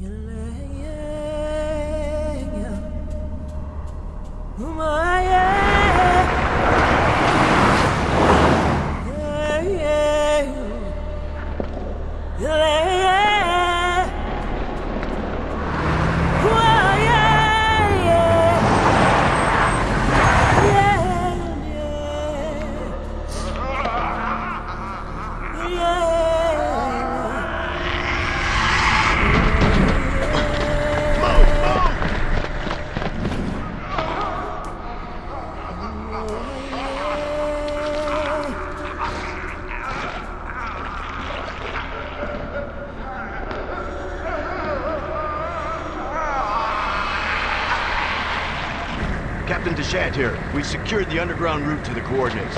your love. Secured the underground route to the coordinates.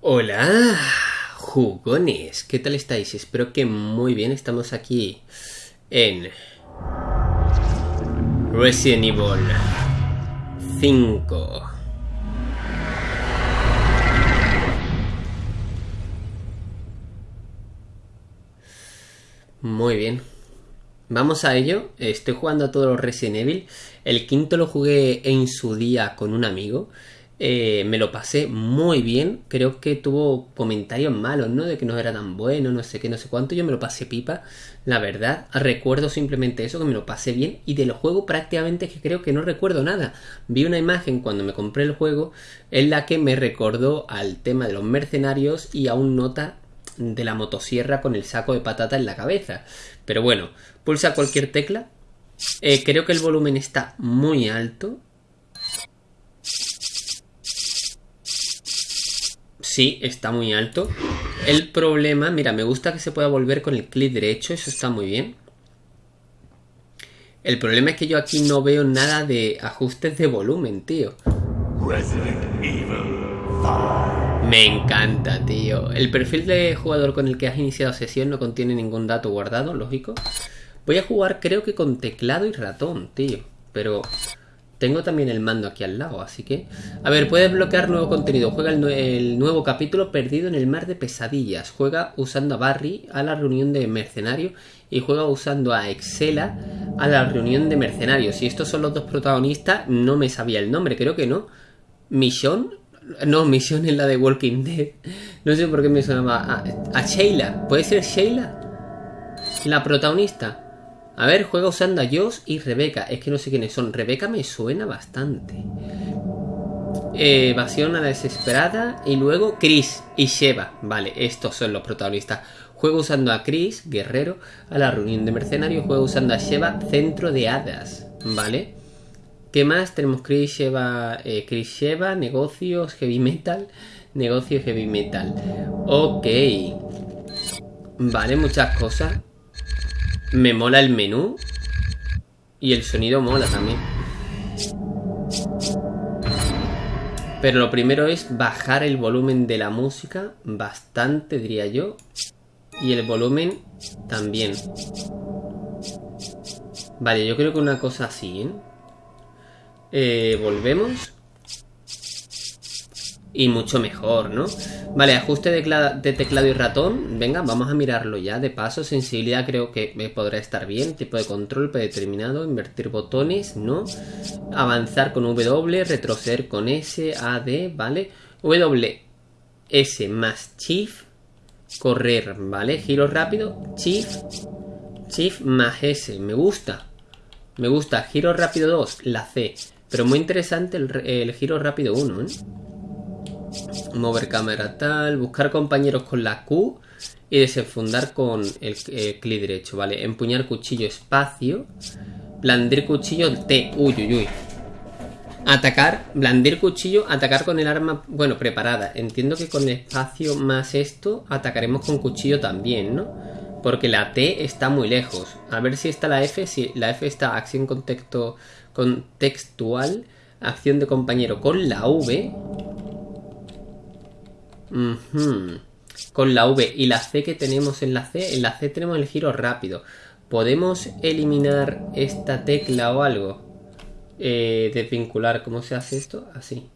Hola, jugones, ¿qué tal estáis? Espero que muy bien, estamos aquí en Resident Evil 5. Muy bien. Vamos a ello. Estoy jugando a todos los Resident Evil. El quinto lo jugué en su día con un amigo. Eh, me lo pasé muy bien. Creo que tuvo comentarios malos, ¿no? De que no era tan bueno, no sé qué, no sé cuánto. Yo me lo pasé pipa, la verdad. Recuerdo simplemente eso, que me lo pasé bien. Y del juego prácticamente que creo que no recuerdo nada. Vi una imagen cuando me compré el juego en la que me recordó al tema de los mercenarios y a un nota de la motosierra con el saco de patata en la cabeza. Pero bueno, pulsa cualquier tecla. Eh, creo que el volumen está muy alto. Sí, está muy alto. El problema, mira, me gusta que se pueda volver con el clic derecho, eso está muy bien. El problema es que yo aquí no veo nada de ajustes de volumen, tío. Me encanta, tío. El perfil de jugador con el que has iniciado sesión no contiene ningún dato guardado, lógico. Voy a jugar creo que con teclado y ratón, tío. Pero tengo también el mando aquí al lado, así que... A ver, puedes bloquear nuevo contenido. Juega el, nuevo capítulo Perdido en el Mar de Pesadillas. Juega usando a Barry a la reunión de mercenarios y juega usando a Excela a la reunión de mercenarios. Y estos son los dos protagonistas, no me sabía el nombre, creo que no. Mission, no, Mission es la de Walking Dead. No sé por qué me sonaba a, a Sheila. ¿Puede ser Sheila? La protagonista. A ver, juega usando a Josh y Rebeca. Es que no sé quiénes son. Rebeca me suena bastante. evasión a desesperada. Y luego Chris y Sheva. Vale, estos son los protagonistas. Juega usando a Chris, guerrero, a la reunión de mercenarios. Juega usando a Sheva, centro de hadas. Vale. ¿Qué más? Tenemos Chris Sheva, eh, Chris Sheva, negocios, heavy metal. Negocios, heavy metal. Ok. Vale, muchas cosas. Me mola el menú. Y el sonido mola también. Pero lo primero es bajar el volumen de la música. Bastante, diría yo. Y el volumen también. Vale, yo creo que una cosa así, ¿eh? eh volvemos y mucho mejor, ¿no? Vale, ajuste de, teclado y ratón. Venga, vamos a mirarlo ya. De paso, sensibilidad creo que podrá estar bien. Tipo de control predeterminado. Invertir botones, no. Avanzar con W. Retroceder con S, A, D, ¿vale? W, S más Shift. Correr, ¿vale? Giro rápido. Shift. Shift más S. Me gusta. Me gusta. Giro rápido 2, la C. Pero muy interesante el, el giro rápido 1, ¿eh? Mover cámara tal, buscar compañeros con la Q y desenfundar con el, clic derecho, ¿vale? Empuñar cuchillo espacio, blandir cuchillo T, uy, uy, uy. Atacar, blandir cuchillo, atacar con el arma, bueno, preparada. Entiendo que con espacio más esto atacaremos con cuchillo también, ¿no? Porque la T está muy lejos. A ver si está la F, si la F está acción contexto, contextual, acción de compañero con la V con la V y la C que tenemos en la C, en la C tenemos el giro rápido. ¿Podemos eliminar esta tecla o algo? Eh, desvincular, ¿cómo se hace esto? Así.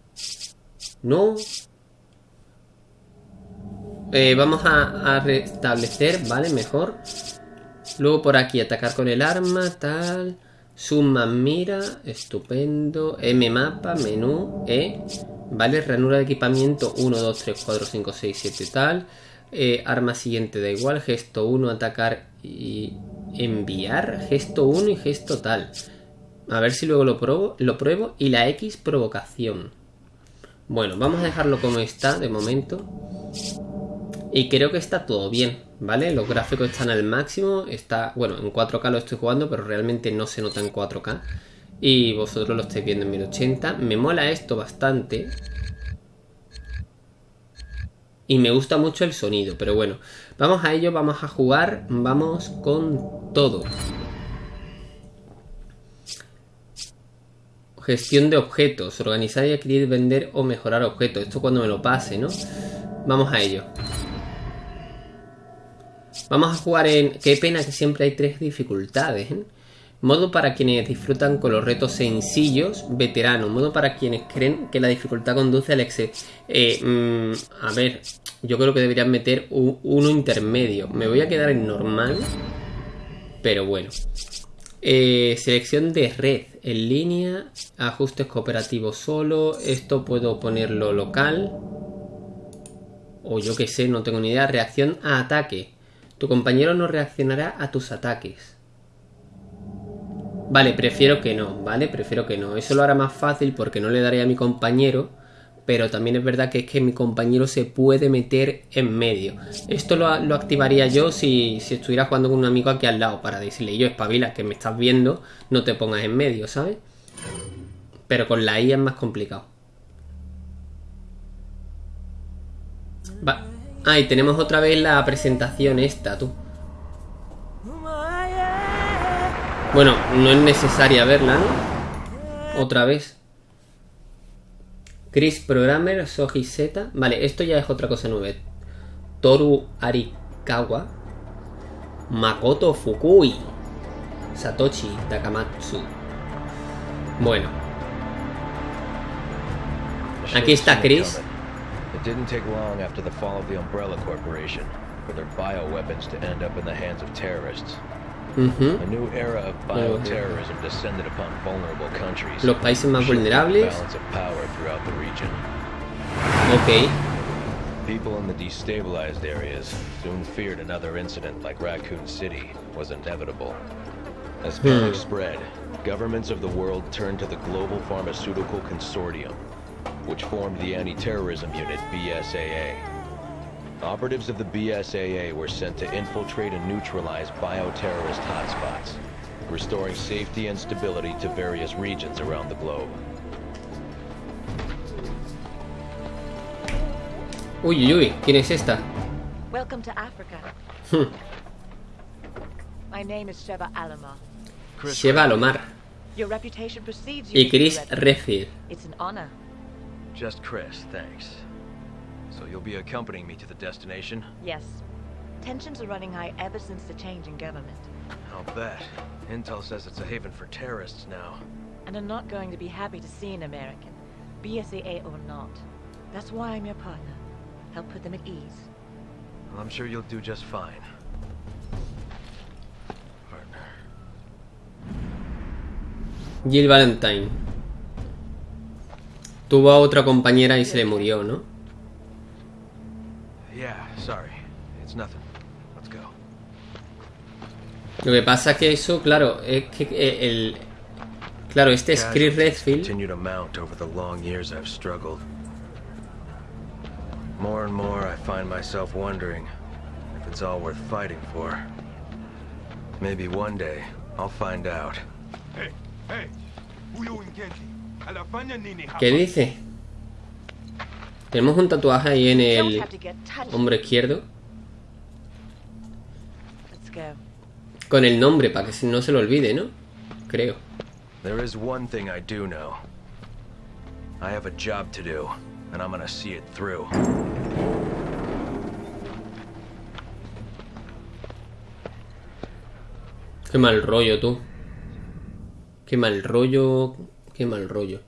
No. Eh, vamos a, a restablecer, ¿vale? Mejor. Luego por aquí, atacar con el arma, tal. Suma mira, estupendo. M mapa, menú, E. Vale, ranura de equipamiento 1, 2, 3, 4, 5, 6, 7, tal. Eh, arma siguiente da igual. Gesto 1, atacar y enviar. Gesto 1 y gesto tal. A ver si luego lo pruebo, lo pruebo. Y la X, provocación. Bueno, vamos a dejarlo como está de momento. Y creo que está todo bien, ¿vale? Los gráficos están al máximo. Está, bueno, en 4K lo estoy jugando, pero realmente no se nota en 4K. Y vosotros lo estáis viendo en 1080. Me mola esto bastante. Y me gusta mucho el sonido, pero bueno. Vamos a ello, vamos a jugar, vamos con todo. Gestión de objetos. Organizar y adquirir, vender o mejorar objetos. Esto cuando me lo pase, ¿no? Vamos a ello. Vamos a jugar en... Qué pena que siempre hay tres dificultades, ¿eh? Modo para quienes disfrutan con los retos sencillos, veterano. Modo para quienes creen que la dificultad conduce al exceso. Eh, mm, a ver, yo creo que deberían meter uno intermedio. Me voy a quedar en normal. Pero bueno. Eh, selección de red en línea. Ajustes cooperativos solo. Esto puedo ponerlo local. O yo que sé, no tengo ni idea. Reacción a ataque. Tu compañero no reaccionará a tus ataques. Vale, prefiero que no, ¿vale? Prefiero que no. Eso lo hará más fácil porque no le daré a mi compañero. Pero también es verdad que es que mi compañero se puede meter en medio. Esto lo, activaría yo si, si, estuviera jugando con un amigo aquí al lado. Para decirle, yo espabila, que me estás viendo, no te pongas en medio, ¿sabes? Pero con la I es más complicado. Va. Ah, tenemos otra vez la presentación esta, tú. Bueno, no es necesaria verla, ¿no? Otra vez. Chris Programmer, Soji Z. Vale, esto ya es otra cosa nueva. Toru Arikawa. Makoto Fukui. Satoshi Takamatsu. Bueno. Aquí está Chris. It didn't take long after the fall of the Umbrella Corporation for their bioweapons to end up in the hands of terrorists. A new era of bioterrorism descended upon vulnerable countries. Los países más vulnerables. Ok. People in the destabilized areas soon feared another incident like Raccoon City was inevitable. As panic hmm. spread, governments of the world turned to the Global Pharmaceutical Consortium, which formed the Anti-Terrorism Unit, BSAA. Operatives of the BSAA were sent to infiltrate and neutralize bioterrorist hotspots, restoring safety and stability to various regions around the globe. Uy, uy, uy, ¿quién es esta? Welcome to Africa. Hmm. My name is Sheva Alomar. Sheva Alomar. Your reputation precedes you. Y Chris Redfield. It's an honor. Just Chris, thanks. So you'll be accompanying me to the destination? Yes. Tensions are running high ever since the change in government. I'll bet. Intel says it's a haven for terrorists now. And I'm not going to be happy to see an American, BSAA or not. That's why I'm your partner. Help put them at ease. Well, I'm sure you'll do just fine. Partner. Jill Valentine. Tuvo a otra compañera y se le murió, ¿no? Lo que pasa es que eso, claro, es que eh, el... Claro, este es Chris Redfield. More and more I find myself wondering if it's all worth fighting for. Maybe one day I'll find out. Hey, hey. ¿Qué dice? Tenemos un tatuaje ahí en el hombro izquierdo. Con el nombre, para que no se lo olvide, ¿no? Creo. There is one thing I do know. I have a job to do, and I'm gonna see it through. Qué mal rollo, tú. Qué mal rollo. Qué mal rollo.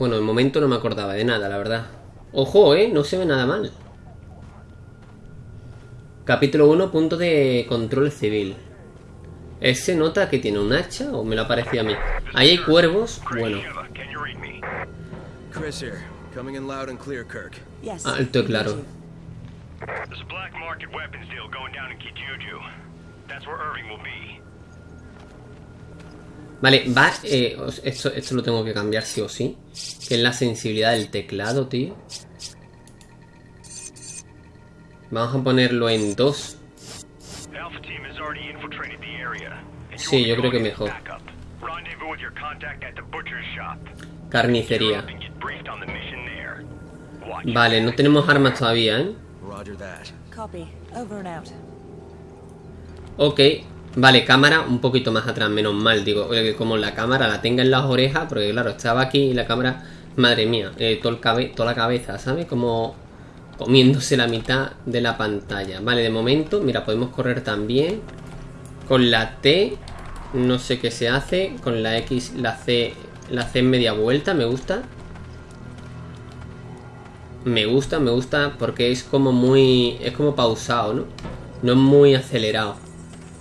Bueno, de momento no me acordaba de nada, la verdad. Ojo, ¿eh? No se ve nada mal. Capítulo 1, punto de control civil. ¿Ese nota que tiene un hacha o me lo parecía a mí? Ahí hay cuervos. Bueno, Shiva, can you read me? Chris here. Coming in loud and clear, Kirk. Yes. alto y claro. There's a black market weapons deal going down in Kijuju. That's where Irving will be. Vale, va. eh, esto, esto lo tengo que cambiar sí o sí. Que es la sensibilidad del teclado, tío. Vamos a ponerlo en 2. Alpha team has already infiltrated the area. And you Sí, yo creo que mejor. Carnicería. Vale, no tenemos armas todavía, ¿eh? Roger that. Copy. Over and out. Ok, vale, cámara un poquito más atrás, menos mal, digo, como la cámara la tenga en las orejas, porque claro, estaba aquí y la cámara, madre mía, eh, toda la cabeza, ¿sabes? Como comiéndose la mitad de la pantalla. Vale, de momento, mira, podemos correr también. Con la T, no sé qué se hace, con la X, la C, la C en media vuelta, me gusta. Me gusta, me gusta porque es como muy, es como pausado, ¿no? No es muy acelerado.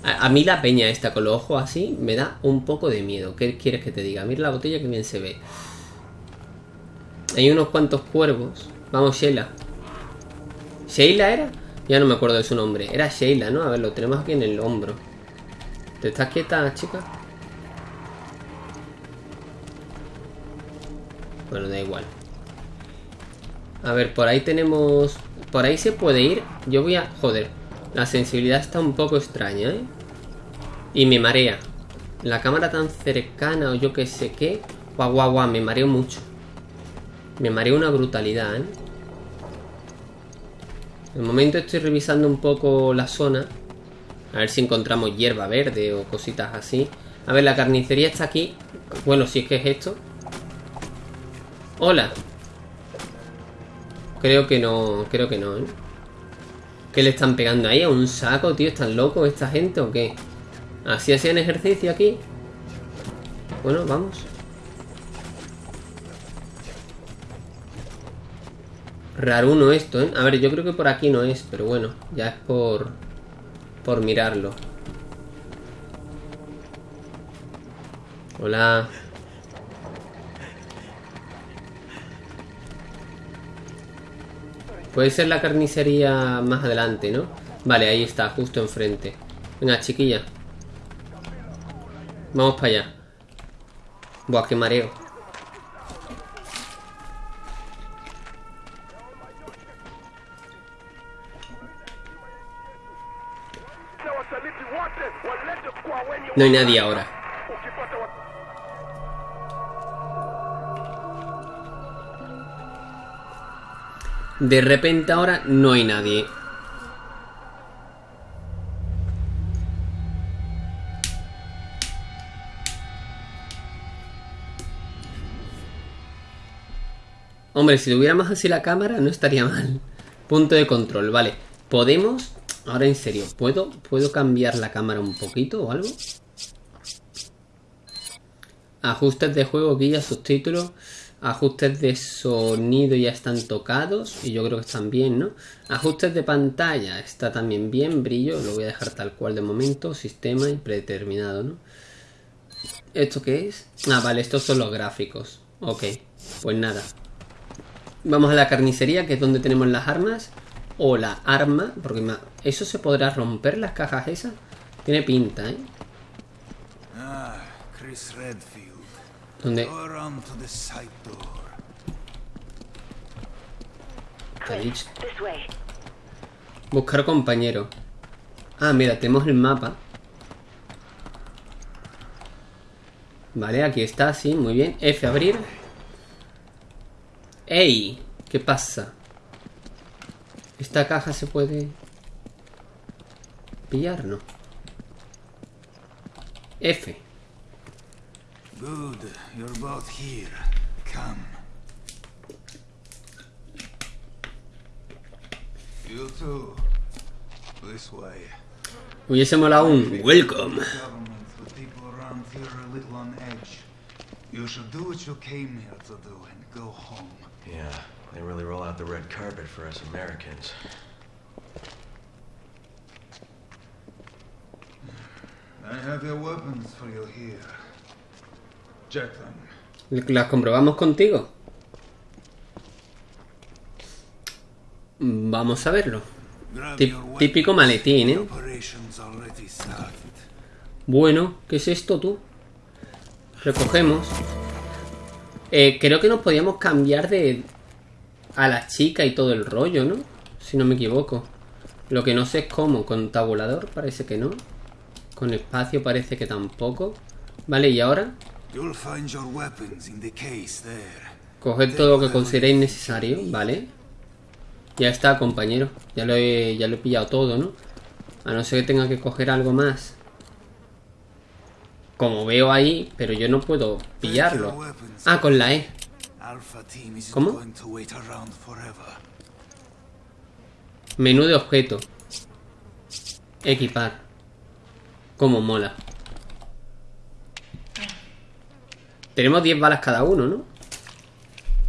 A, mí la peña esta con los ojos así me da un poco de miedo. ¿Qué quieres que te diga? Mira la botella que bien se ve. Hay unos cuantos cuervos. Vamos, Sheila. ¿Sheila era? Ya no me acuerdo de su nombre. Era Sheila, ¿no? A ver, lo tenemos aquí en el hombro. ¿Te estás quieta, chica? Bueno, da igual. A ver, por ahí tenemos... Por ahí se puede ir. Yo voy a... Joder. La sensibilidad está un poco extraña, ¿eh? Y me marea. La cámara tan cercana o yo que sé qué. Guau, guau, guau. Me mareo mucho. Me mareo una brutalidad, ¿eh? De momento estoy revisando un poco la zona. A ver si encontramos hierba verde o cositas así. A ver, la carnicería está aquí. Bueno, si es que es esto. Hola. Creo que no, creo que no, ¿eh? ¿Qué le están pegando ahí? ¿A un saco, tío? ¿Están locos esta gente o qué? ¿Así hacían ejercicio aquí? Bueno, vamos. Raruno esto, ¿eh? A ver, yo creo que por aquí no es, pero bueno, ya es por... Por mirarlo. Hola. Puede ser la carnicería más adelante, ¿no? Vale, ahí está, justo enfrente. Venga, chiquilla. Vamos para allá. Buah, qué mareo. No hay nadie ahora. De repente ahora no hay nadie. Hombre, si tuviéramos así la cámara no estaría mal. Punto de control, vale. ¿Podemos? Ahora en serio, ¿puedo, ¿puedo cambiar la cámara un poquito o algo? Ajustes de juego, guía, subtítulos. Ajustes de sonido ya están tocados y yo creo que están bien, ¿no? Ajustes de pantalla está también bien, brillo, lo voy a dejar tal cual de momento, sistema y predeterminado, ¿no? ¿Esto qué es? Ah, vale, estos son los gráficos. Ok, pues nada. Vamos a la carnicería, que es donde tenemos las armas. O la arma, porque ¿eso se podrá romper las cajas esas? Tiene pinta, ¿eh? Ah, Chris Redfield. Way. Buscar compañero. Ah, mira, tenemos el mapa. Vale, aquí está, sí, muy bien. F, abrir. ¡Ey! ¿Qué pasa? ¿Esta caja se puede pillar? No. F. Good, you're both here. Come. You too. This way. Hubiese molado un welcome. Government with people around here a little on edge. You should do what you came here to do and go home. Yeah, they really roll out the red carpet for us Americans. I have your weapons for you here. ¿Las comprobamos contigo? Vamos a verlo. Típico maletín, ¿eh? Bueno, ¿qué es esto tú? Recogemos. Eh, creo que nos podíamos cambiar de... A la chica y todo el rollo, ¿no? Si no me equivoco. Lo que no sé es cómo. Con tabulador parece que no. Con espacio parece que tampoco. Vale, y ahora... You'll find your weapons in the case there. Coged todo lo que consideréis necesario, ¿vale? Ya está, compañero. Ya lo he, ya lo he pillado todo, ¿no? A no ser que tenga que coger algo más. Como veo ahí, pero yo no puedo pillarlo. Ah, con la E. ¿Cómo? Menú de objeto. Equipar. Como mola. Tenemos 10 balas cada uno, ¿no?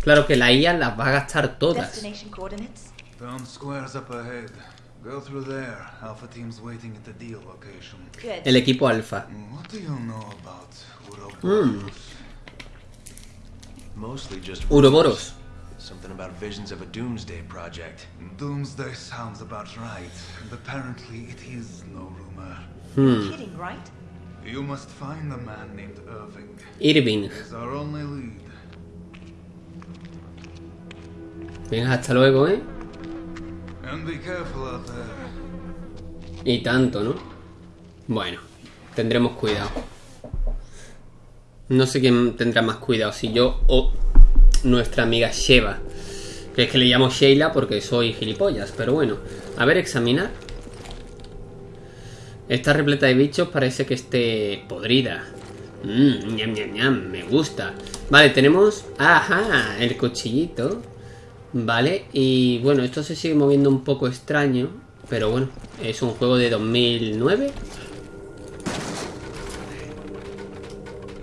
Claro que la IA las va a gastar todas. Destination coordinates? Found squares up ahead. Go through there. Alpha team's waiting at the deal location. Good. El equipo alfa. What do you know about Uroboros? Mostly just Uroboros. Something about visions of a doomsday project. Doomsday sounds about right. And apparently it is no rumor. Hmm. You must find man named Irving. Irving. Our only lead. Venga, hasta luego, ¿eh? And be careful out there. Y tanto, ¿no? Bueno, tendremos cuidado. No sé quién tendrá más cuidado, si yo o nuestra amiga Sheva. Que es que le llamo Sheila porque soy gilipollas, pero bueno. A ver, examinar. Está repleta de bichos, parece que esté podrida. Mmm, ñam, ñam, ñam, me gusta. Vale, tenemos... Ajá, el cuchillito. Vale, y bueno, esto se sigue moviendo un poco extraño. Pero bueno, es un juego de 2009.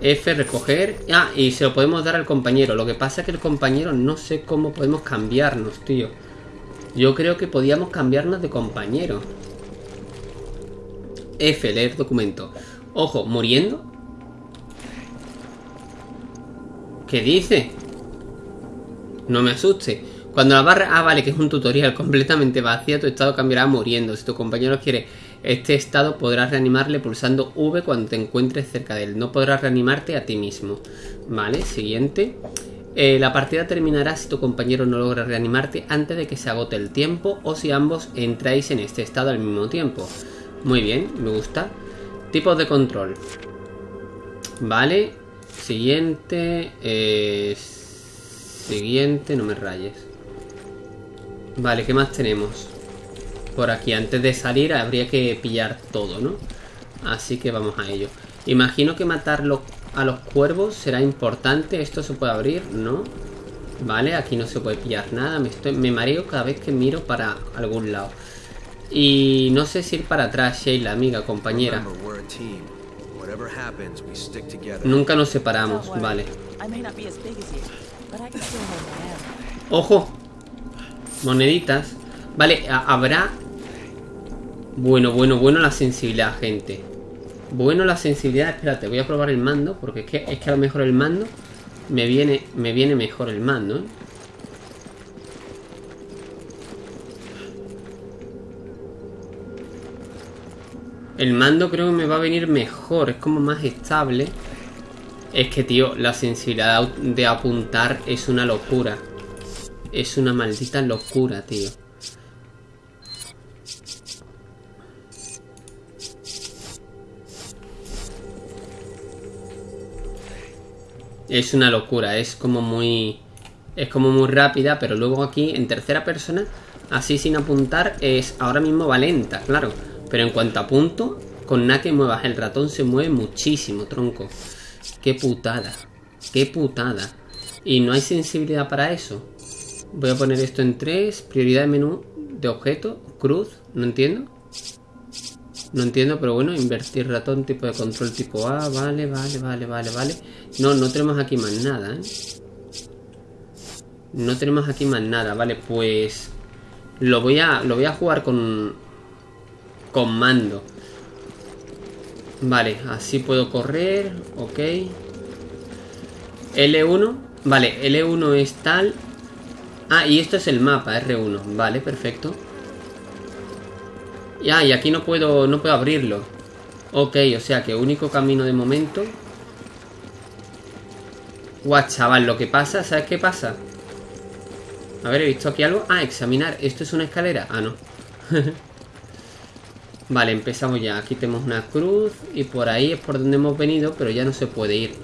F, recoger. Ah, y se lo podemos dar al compañero. Lo que pasa es que el compañero no sé cómo podemos cambiarnos, tío. Yo creo que podíamos cambiarnos de compañero. F, leer documento. Ojo, muriendo. ¿Qué dice? No me asuste. Cuando la barra... Ah, vale, que es un tutorial completamente vacía, tu estado cambiará muriendo. Si tu compañero quiere este estado, podrás reanimarle pulsando V cuando te encuentres cerca de él. No podrás reanimarte a ti mismo. Vale, siguiente. Eh, la partida terminará si tu compañero no logra reanimarte antes de que se agote el tiempo o si ambos entráis en este estado al mismo tiempo. Muy bien, me gusta. Tipos de control. Vale. Siguiente. eh, siguiente, no me rayes. Vale, ¿qué más tenemos? Por aquí, antes de salir habría que pillar todo, ¿no? Así que vamos a ello. Imagino que matar los- a los cuervos será importante. ¿Esto se puede abrir? No. Vale, aquí no se puede pillar nada. Me, estoy, me mareo cada vez que miro para algún lado. Y no sé si ir para atrás, Sheila, amiga, compañera. Nunca nos separamos, vale. ¡Ojo! Moneditas. Vale, habrá... Bueno, bueno, bueno la sensibilidad, gente. Bueno la sensibilidad. Espérate, voy a probar el mando. Porque es que, es que a lo mejor el mando... Me viene, me viene mejor el mando, ¿eh? El mando creo que me va a venir mejor. Es como más estable. Es que, tío, la sensibilidad de apuntar es una locura. Es una maldita locura, tío. Es una locura, es como muy... Es como muy rápida, pero luego aquí en tercera persona, así sin apuntar, es ahora mismo va lenta, claro. Pero en cuanto apunto, con nada que muevas el ratón se mueve muchísimo, tronco. Qué putada. Qué putada. Y no hay sensibilidad para eso. Voy a poner esto en 3. Prioridad de menú de objeto. Cruz. No entiendo. No entiendo, pero bueno, invertir ratón, tipo de control tipo A. Vale, vale, vale, vale, vale. No, no tenemos aquí más nada, ¿eh? No tenemos aquí más nada, vale, pues... Lo voy a, lo voy a jugar con... Con mando. Vale, así puedo correr. Ok. L1. Vale, L1 es tal. Ah, y esto es el mapa, R1. Vale, perfecto. Ya, y aquí no puedo, no puedo abrirlo. Ok, o sea que único camino de momento. Guau, chaval, lo que pasa, ¿sabes qué pasa? A ver, he visto aquí algo. Ah, examinar. ¿Esto es una escalera? Ah, no. vale, empezamos ya. Aquí tenemos una cruz. Y por ahí es por donde hemos venido, pero ya no se puede ir.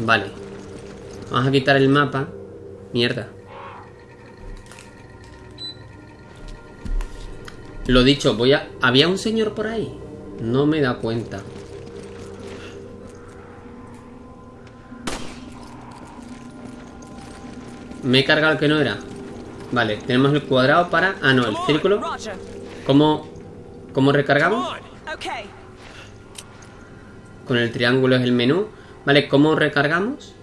Vale. Vamos a quitar el mapa. Mierda. Lo dicho, voy a... ¿Había un señor por ahí? No me da cuenta. Me he cargado el que no era. Vale, tenemos el cuadrado para... Ah, no, el círculo. ¿Cómo, cómo recargamos? Con el triángulo es el menú. Vale, ¿cómo recargamos?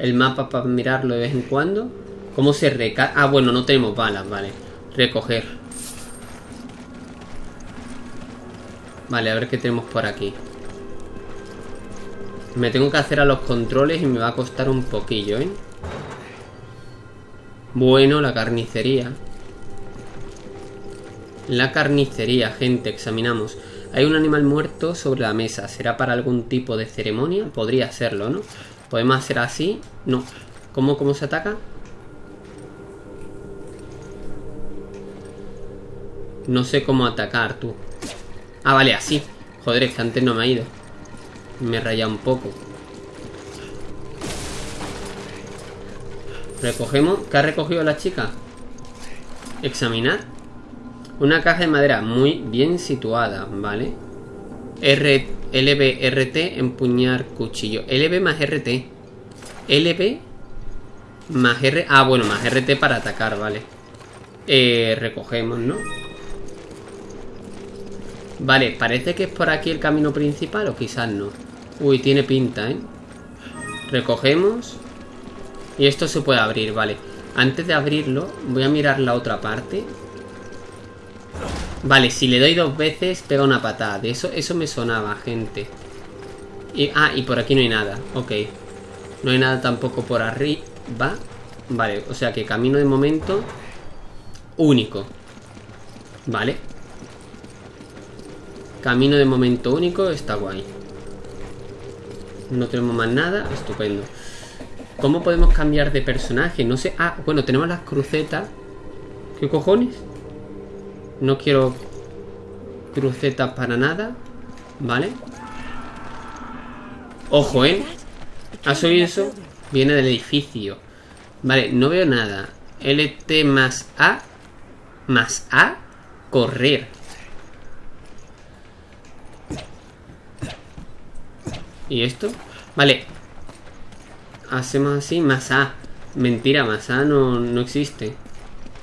El mapa para mirarlo de vez en cuando. ¿Cómo se recarga? Ah, bueno, no tenemos balas, vale. Recoger. Vale, a ver qué tenemos por aquí. Me tengo que hacer a los controles y me va a costar un poquillo, ¿eh? Bueno, la carnicería. La carnicería, gente, examinamos. Hay un animal muerto sobre la mesa. ¿Será para algún tipo de ceremonia? Podría serlo, ¿no? ¿Podemos hacer así? No. ¿Cómo, cómo se ataca? No sé cómo atacar, tú. Ah, vale, así. Joder, es que antes no me ha ido. Me raya un poco. Recogemos. ¿Qué ha recogido la chica? Examinar. Una caja de madera muy bien situada, ¿vale? R, LB, RT, empuñar cuchillo. LB más RT. LB más R... Ah, bueno, más RT para atacar, vale. Eh, recogemos, ¿no? Vale, parece que es por aquí el camino principal o quizás no. Uy, tiene pinta, ¿eh? Recogemos. Y esto se puede abrir, vale. Antes de abrirlo, voy a mirar la otra parte. Vale, si le doy dos veces, pega una patada. De eso, eso me sonaba, gente. Y, ah, y por aquí no hay nada. Ok. No hay nada tampoco por arriba. Vale, o sea que camino de momento único. Vale. Camino de momento único, está guay. No tenemos más nada, estupendo. ¿Cómo podemos cambiar de personaje? No sé. Ah, bueno, tenemos las crucetas. ¿Qué cojones? No quiero crucetas para nada. ¿Vale? Ojo, ¿eh? ¿Has oído eso? Viene del edificio. Vale, no veo nada. LT más A. Más A. Correr. ¿Y esto? Vale. Hacemos así, más A. Mentira, más A no, no existe.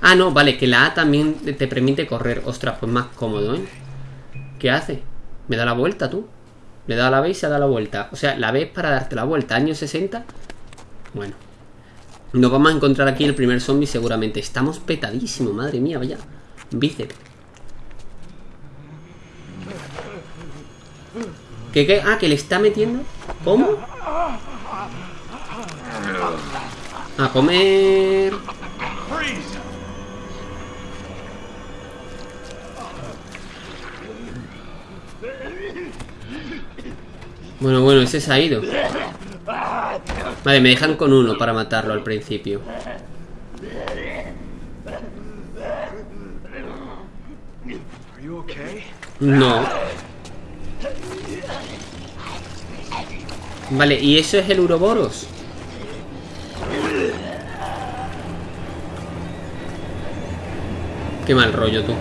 Ah, no, vale, que la A también te permite correr. Ostras, pues más cómodo, ¿eh? ¿Qué hace? ¿Me da la vuelta, tú? Le da la B y se da la vuelta. O sea, la B es para darte la vuelta. Año 60. Bueno. Nos vamos a encontrar aquí el primer zombie seguramente. Estamos petadísimo, madre mía, vaya. Bíceps. ¿Qué, qué? Ah, que le está metiendo. ¿Cómo? A comer. Bueno, bueno, ese se ha ido. Vale, me dejan con uno para matarlo al principio. No. Vale, ¿y eso es el Uroboros? Qué mal rollo tú.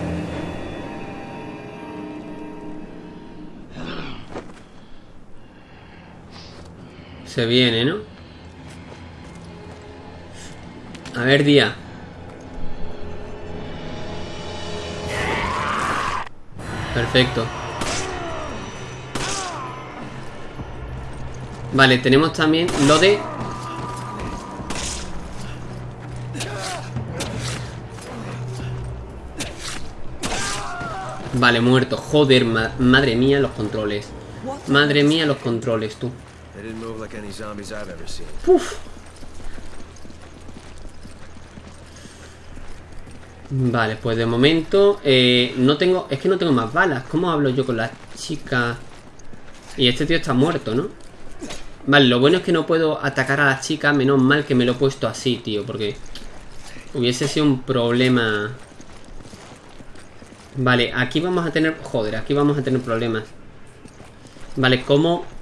Se viene, ¿no? A ver, día. Perfecto. Vale, tenemos también lo de... Vale, muerto. Joder, ma- madre mía, los controles. Madre mía, los controles, tú. They didn't move like any zombies I've ever seen. Vale, pues de momento eh, no tengo, es que no tengo más balas. ¿Cómo hablo yo con la chica? Y este tío está muerto, ¿no? Vale, lo bueno es que no puedo atacar a la chica, menos mal que me lo he puesto así, tío, porque hubiese sido un problema. Vale, aquí vamos a tener, joder, aquí vamos a tener problemas. Vale, ¿cómo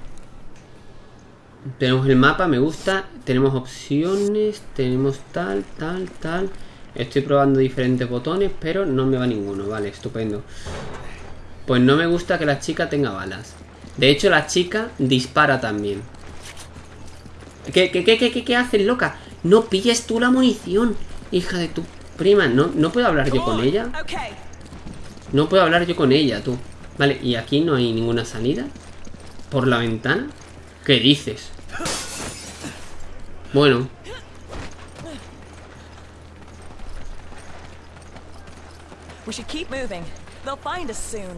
tenemos el mapa, me gusta. Tenemos opciones, tenemos tal, tal, tal. Estoy probando diferentes botones, pero no me va ninguno. Vale, estupendo. Pues no me gusta que la chica tenga balas. De hecho, la chica dispara también. ¿Qué, qué, qué, qué, qué, haces, loca? No pilles tú la munición, hija de tu prima. No, no puedo hablar yo con ella. No puedo hablar yo con ella, tú. Vale, y aquí no hay ninguna salida. ¿Por la ventana? ¿Qué dices? Bueno.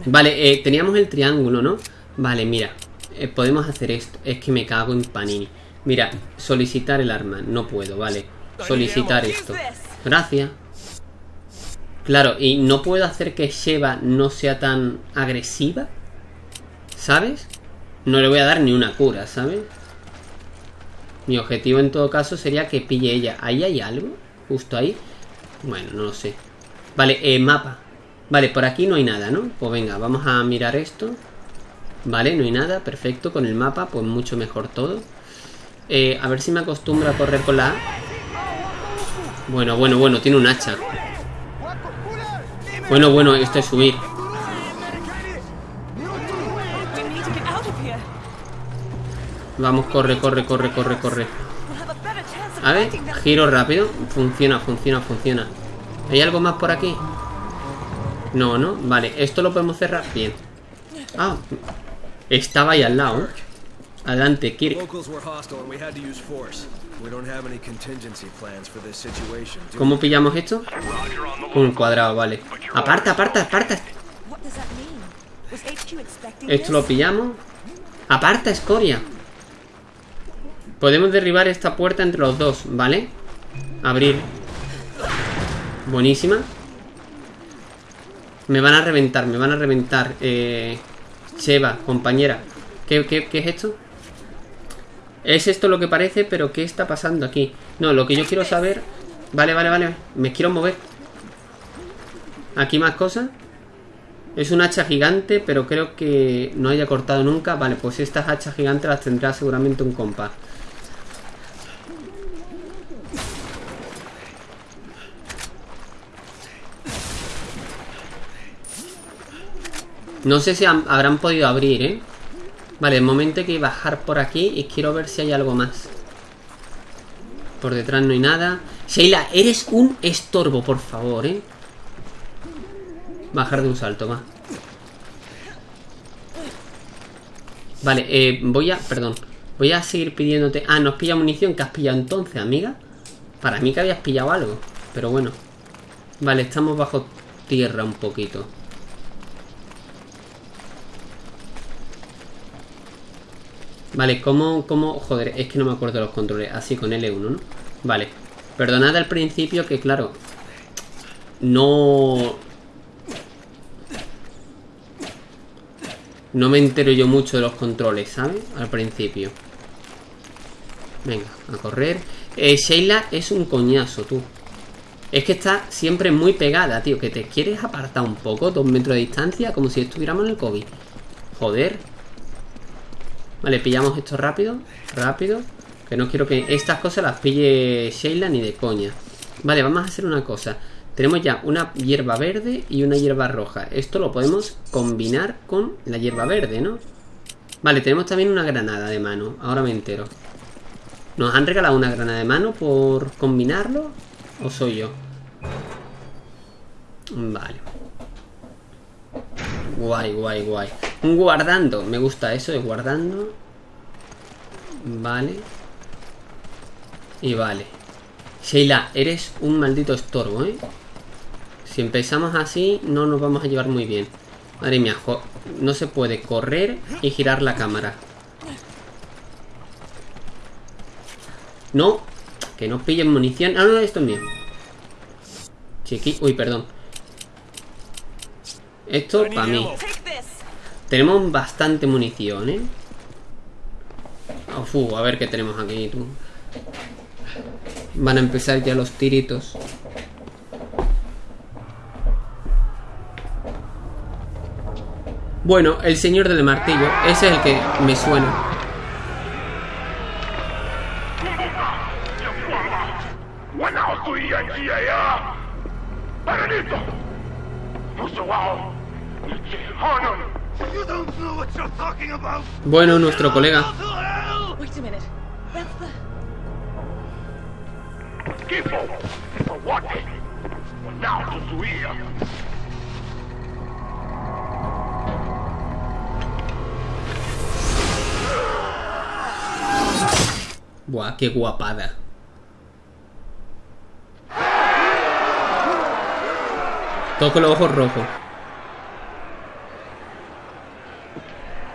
Vale, eh, teníamos el triángulo, ¿no? Vale, mira. eh, podemos hacer esto. Es que me cago en panini. Mira, solicitar el arma. No puedo, vale. Solicitar esto. Gracias. Claro, y no puedo hacer que Sheva no sea tan agresiva. ¿Sabes? No le voy a dar ni una cura, ¿sabes? Mi objetivo en todo caso sería que pille ella. ¿Ahí hay algo? Justo ahí. Bueno, no lo sé. Vale, eh, mapa. Vale, por aquí no hay nada, ¿no? Pues venga, vamos a mirar esto. Vale, no hay nada, perfecto. Con el mapa, pues mucho mejor todo. Eh, a ver si me acostumbro a correr con la A. Bueno, bueno, bueno, tiene un hacha. Bueno, bueno, esto es subir. Vamos, corre, corre, corre, corre, corre. A ver, giro rápido. Funciona, funciona, funciona. ¿Hay algo más por aquí? No, ¿no? Vale, esto lo podemos cerrar. Bien. Ah, estaba ahí al lado. Adelante, Kirk. Locals were hostile and we had to use force. We don't have any contingency plans for this situation. do ¿Cómo pillamos esto? Con un cuadrado, vale. Aparta, aparta, aparta. Esto lo pillamos. Aparta, escoria. Podemos derribar esta puerta entre los dos, ¿vale? Abrir. Buenísima. Me van a reventar, me van a reventar. Eh, Sheva, compañera. ¿Qué, qué, qué es esto? Es esto lo que parece, pero ¿qué está pasando aquí? No, lo que yo quiero saber... Vale, vale, vale. Me quiero mover. Aquí más cosas. Es un hacha gigante, pero creo que no haya cortado nunca. Vale, pues estas hachas gigantes las tendrá seguramente un compás. No sé si habrán podido abrir, ¿eh? Vale, de momento hay que bajar por aquí y quiero ver si hay algo más. Por detrás no hay nada. Sheila, eres un estorbo, por favor, ¿eh? Bajar de un salto, va. Vale, eh, voy a... Perdón. Voy a seguir pidiéndote... Ah, ¿nos pilla munición? ¿Qué has pillado entonces, amiga? Para mí que habías pillado algo. Pero bueno. Vale, estamos bajo tierra un poquito. Vale, ¿cómo, cómo? Joder, es que no me acuerdo los controles. Así con L1, ¿no? Vale. Perdonad al principio que, claro... No... No me entero yo mucho de los controles, ¿sabes? Al principio. Venga, a correr. Eh, Sheila es un coñazo, tú. Es que está siempre muy pegada, tío. Que te quieres apartar un poco, dos metros de distancia, como si estuviéramos en el COVID. Joder. Vale, pillamos esto rápido. Rápido. Que no quiero que estas cosas las pille Sheila ni de coña. Vale, vamos a hacer una cosa. Tenemos ya una hierba verde y una hierba roja. Esto lo podemos combinar con la hierba verde, ¿no? Vale, tenemos también una granada de mano. Ahora me entero. ¿Nos han regalado una granada de mano por combinarlo? ¿O soy yo? Vale. Guay, guay, guay. Un guardando. Me gusta eso de guardando. Vale. Y vale. Sheila, eres un maldito estorbo, ¿eh? Si empezamos así, no nos vamos a llevar muy bien. Madre mía, no se puede correr y girar la cámara. No, que no pillen munición. Ah, no, esto es mío. Chiqui, uy, perdón. Esto para mí. Tenemos bastante munición, ¿eh? Uf, a ver qué tenemos aquí, tú. Van a empezar ya los tiritos. Bueno, el señor del martillo, ese es el que me suena. Bueno, nuestro colega. Buah, qué guapada. Toco los ojos rojos.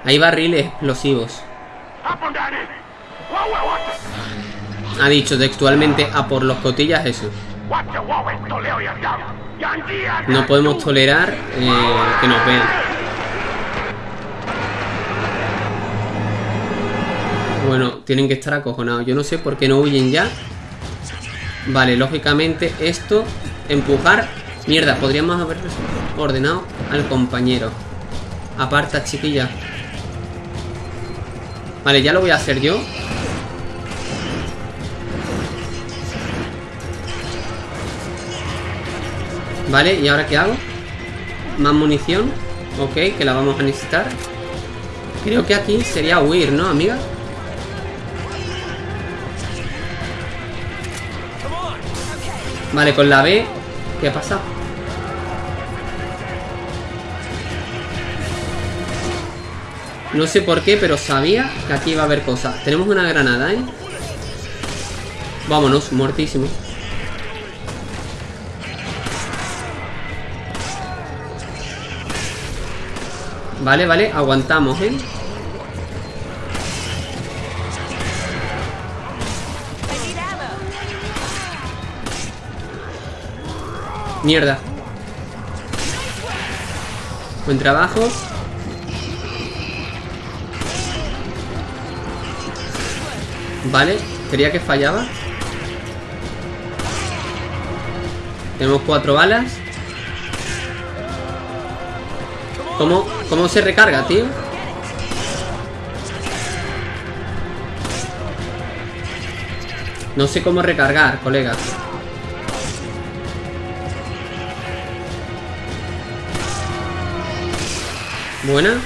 Hay barriles explosivos. Ha dicho textualmente a por los cotillas Jesús. No podemos tolerar eh, que nos vean. Bueno, tienen que estar acojonados. Yo no sé por qué no huyen ya. Vale, lógicamente esto, empujar... Mierda, podríamos haber ordenado al compañero. Aparta, chiquilla. Vale, ya lo voy a hacer yo. Vale, ¿y ahora qué hago? Más munición. Ok, que la vamos a necesitar. Creo que aquí sería huir, ¿no, amiga? Vale, con la B... ¿Qué pasa? No sé por qué, pero sabía que aquí iba a haber cosas. Tenemos una granada, ¿eh? Vámonos, muertísimo. Vale, vale, aguantamos, ¿eh? Mierda. Buen trabajo. Vale, creía que fallaba. Tenemos cuatro balas. ¿Cómo, cómo se recarga, tío? No sé cómo recargar, colegas. Buena.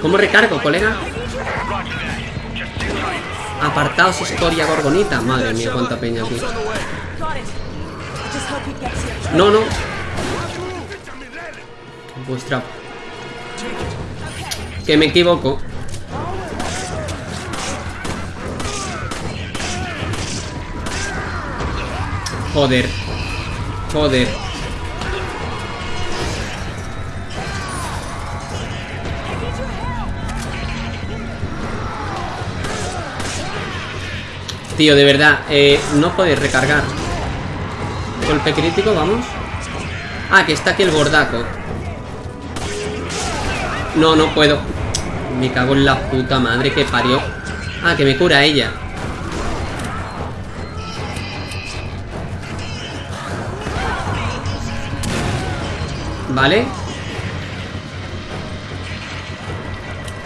¿Cómo recargo, colega? Apartaos, historia gorgonita. Madre mía, cuánta peña aquí. No, no. Vuestra... Que me equivoco. Joder. Joder. Tío, de verdad, eh, no podéis recargar. Golpe crítico, vamos. Ah, que está aquí el gordaco. No, no puedo. Me cago en la puta madre que parió. Ah, que me cura ella. Vale.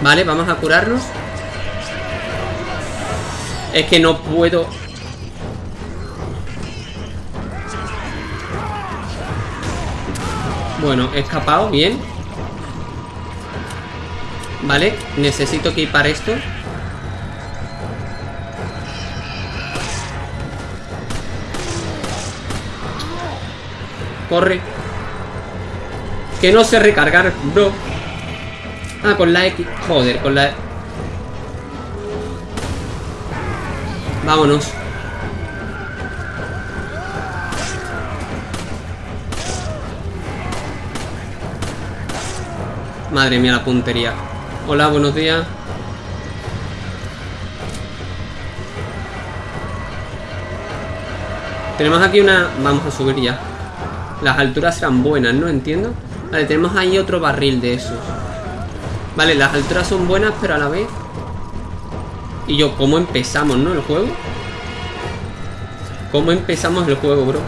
Vale, vamos a curarnos. Es que no puedo... Bueno, he escapado, bien. Vale, necesito equipar esto. Corre. Que no sé recargar, bro. Ah, con la X. Joder, con la... Vámonos. Madre mía, la puntería. Hola, buenos días. Tenemos aquí una... Vamos a subir ya. Las alturas serán buenas, ¿no? Entiendo. Vale, tenemos ahí otro barril de esos. Vale, las alturas son buenas, pero a la vez y yo, ¿cómo empezamos, no? El juego. ¿Cómo empezamos el juego, bro?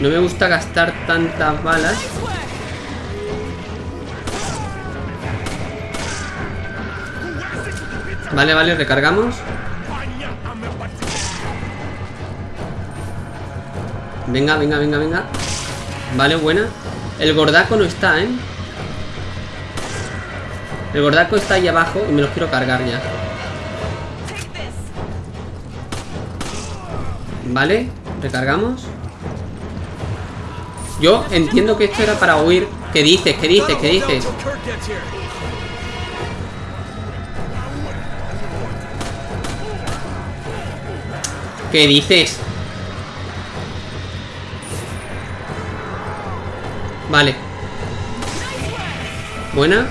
No me gusta gastar tantas balas. Vale, vale, recargamos. Venga, venga, venga, venga. Vale, buena. El gordaco no está, ¿eh? El gordaco está ahí abajo y me los quiero cargar ya. Vale, recargamos. Yo entiendo que esto era para huir. ¿Qué dices? ¿Qué dices? ¿Qué dices? ¿Qué dices? Vale. Buena.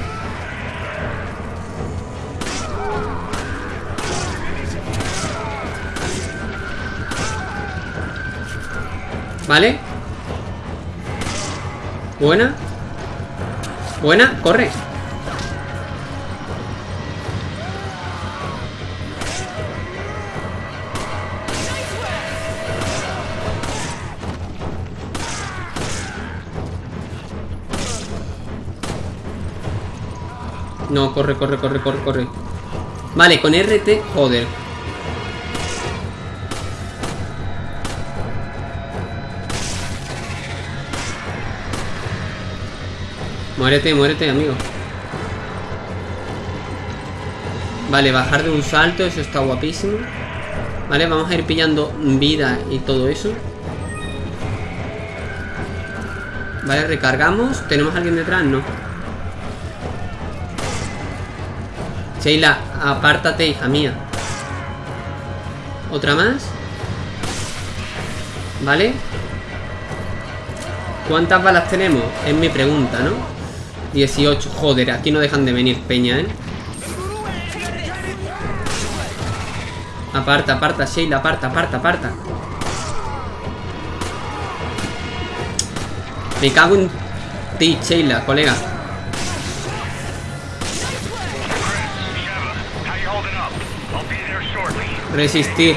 Vale. Buena. Buena, corre. No, corre, corre, corre, corre, corre. Vale, con RT, joder. Muérete, muérete, amigo. Vale, bajar de un salto, eso está guapísimo. Vale, vamos a ir pillando vida y todo eso. Vale, recargamos. ¿Tenemos a alguien detrás? No. Sheila, apártate, hija mía. ¿Otra más? ¿Vale? ¿Cuántas balas tenemos? Es mi pregunta, ¿no? 18. Joder, aquí no dejan de venir peña, ¿eh? Aparta, aparta, Sheila, aparta, aparta, aparta. Me cago en ti, Sheila, colega. Resistir.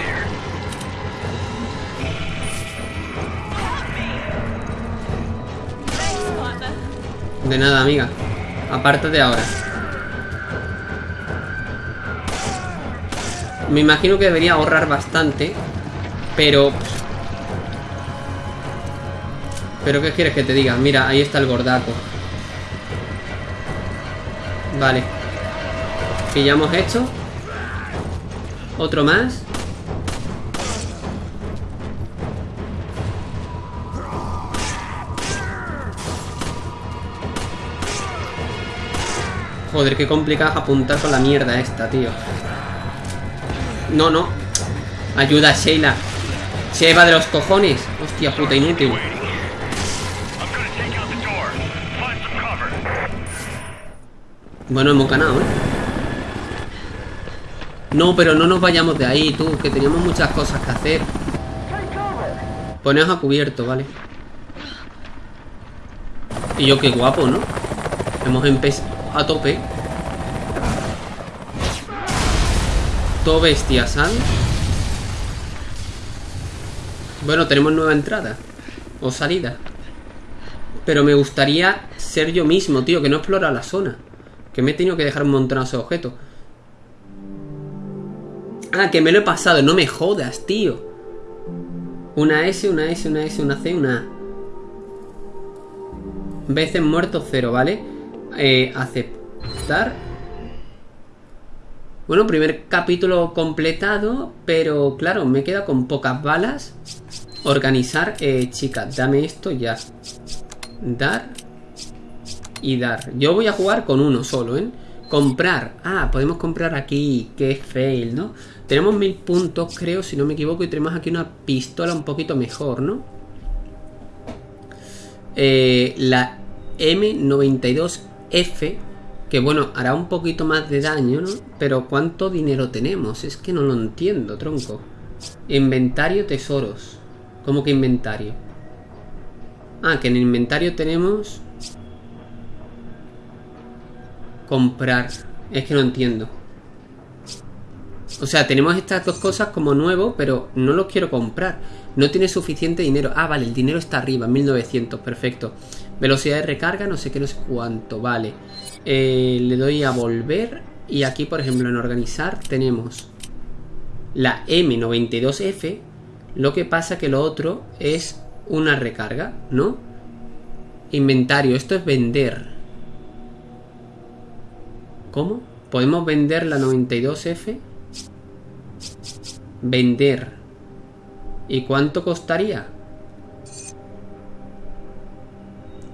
De nada, amiga. Apártate ahora. Me imagino que debería ahorrar bastante. Pero... Pero ¿qué quieres que te diga? Mira, ahí está el gordaco. Vale. Pillamos esto. Otro más. Joder, qué complicado apuntar con la mierda esta, tío. No, no. Ayuda, Sheila. Se va de los cojones. Hostia puta, inútil. Bueno, hemos ganado, ¿eh? No, pero no nos vayamos de ahí, tú, que teníamos muchas cosas que hacer. Poneos a cubierto, ¿vale? Y yo qué guapo, ¿no? Hemos empezado a tope. Todo bestia, ¿sabes? Bueno, tenemos nueva entrada. O salida. Pero me gustaría ser yo mismo, tío, que no explora la zona. Que me he tenido que dejar un montonazo de objetos. Ah, que me lo he pasado. No me jodas, tío. Una S, una S, una S, una C, una A. Veces muerto cero, ¿vale? Eh, aceptar. Bueno, primer capítulo completado, pero claro, me queda con pocas balas. Organizar, eh, chicas, dame esto ya. Dar y dar. Yo voy a jugar con uno solo, ¿eh? Comprar. Ah, podemos comprar aquí. Qué fail, ¿no? Tenemos mil puntos, creo, si no me equivoco. Y tenemos aquí una pistola un poquito mejor, ¿no? Eh, la M92F. Que bueno, hará un poquito más de daño, ¿no? Pero ¿cuánto dinero tenemos? Es que no lo entiendo, tronco. Inventario tesoros. ¿Cómo que inventario? Ah, que en el inventario tenemos... Comprar. Es que no entiendo. O sea, tenemos estas dos cosas como nuevo, pero no los quiero comprar. No tiene suficiente dinero. Ah, vale, el dinero está arriba, 1900, perfecto. Velocidad de recarga, no sé qué, no sé cuánto, vale. Eh, le doy a volver. Y aquí, por ejemplo, en organizar tenemos la M92F. Lo que pasa que lo otro es una recarga, ¿no? Inventario, esto es vender. ¿Cómo? ¿Podemos vender la 92F? Vender. ¿Y cuánto costaría?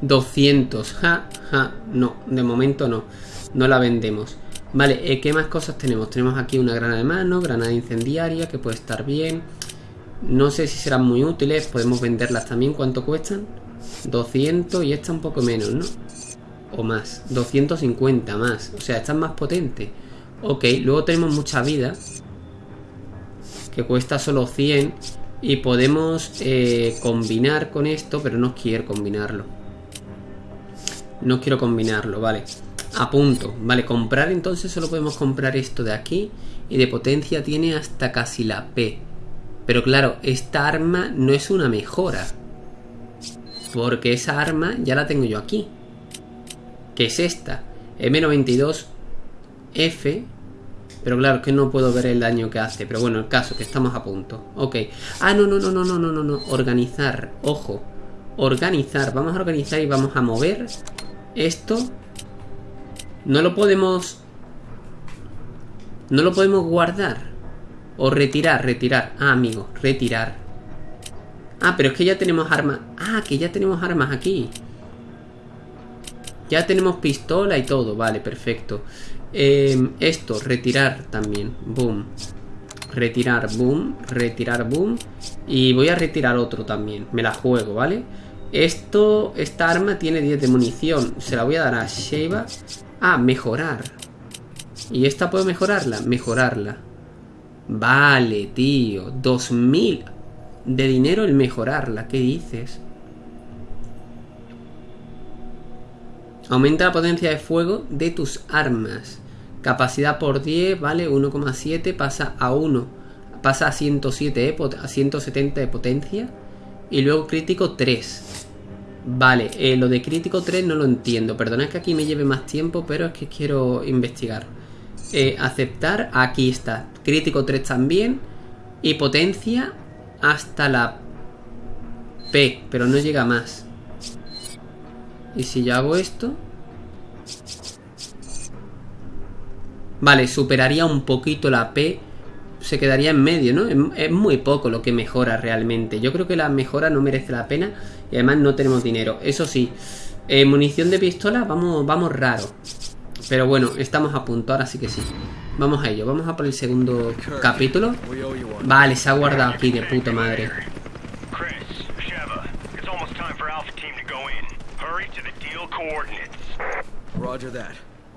200. Ja, ja. No, de momento no. No la vendemos. Vale, eh, ¿qué más cosas tenemos? Tenemos aquí una granada de mano, granada incendiaria, que puede estar bien. No sé si serán muy útiles. Podemos venderlas también. ¿Cuánto cuestan? 200 y esta un poco menos, ¿no? O más. 250 más. O sea, esta es más potente. Ok, luego tenemos mucha vida. Que cuesta solo 100. Y podemos eh, combinar con esto, pero no quiero combinarlo. No quiero combinarlo, vale. A punto. Vale, comprar entonces solo podemos comprar esto de aquí. Y de potencia tiene hasta casi la P. Pero claro, esta arma no es una mejora. Porque esa arma ya la tengo yo aquí. Que es esta. M92F. Pero claro, que no puedo ver el daño que hace. Pero bueno, el caso, que estamos a punto. Ok. Ah, no, no, no, no, no, no, no, no. Organizar. Ojo. Organizar. Vamos a organizar y vamos a mover esto. No lo podemos... No lo podemos guardar. O retirar, retirar. Ah, amigo, retirar. Ah, pero es que ya tenemos armas. Ah, que ya tenemos armas aquí. Ya tenemos pistola y todo. Vale, perfecto. Eh, esto, retirar también. Boom. Retirar, boom. Retirar, boom. Y voy a retirar otro también. Me la juego, ¿vale? Esto, esta arma tiene 10 de munición. Se la voy a dar a Sheva. Ah, mejorar. ¿Y esta puedo mejorarla? Mejorarla. Vale, tío. 2000 de dinero el mejorarla. ¿Qué dices? Aumenta la potencia de fuego de tus armas. Capacidad por 10, vale, 1,7 pasa a 1. Pasa a 107, a 170 de potencia. Y luego crítico 3. Vale, eh, lo de crítico 3 no lo entiendo. Perdona que aquí me lleve más tiempo, pero es que quiero investigar. Eh, aceptar, aquí está. Crítico 3 también. Y potencia hasta la P, pero no llega más. Y si yo hago esto... Vale, superaría un poquito la P. Se quedaría en medio, ¿no? Es, es, muy poco lo que mejora realmente. Yo creo que la mejora no merece la pena. Y además no tenemos dinero. Eso sí, eh, munición de pistola, vamos, vamos raro. Pero bueno, estamos a punto, ahora sí que sí. Vamos a ello, vamos a por el segundo capítulo. Vale, se ha guardado aquí de puta madre.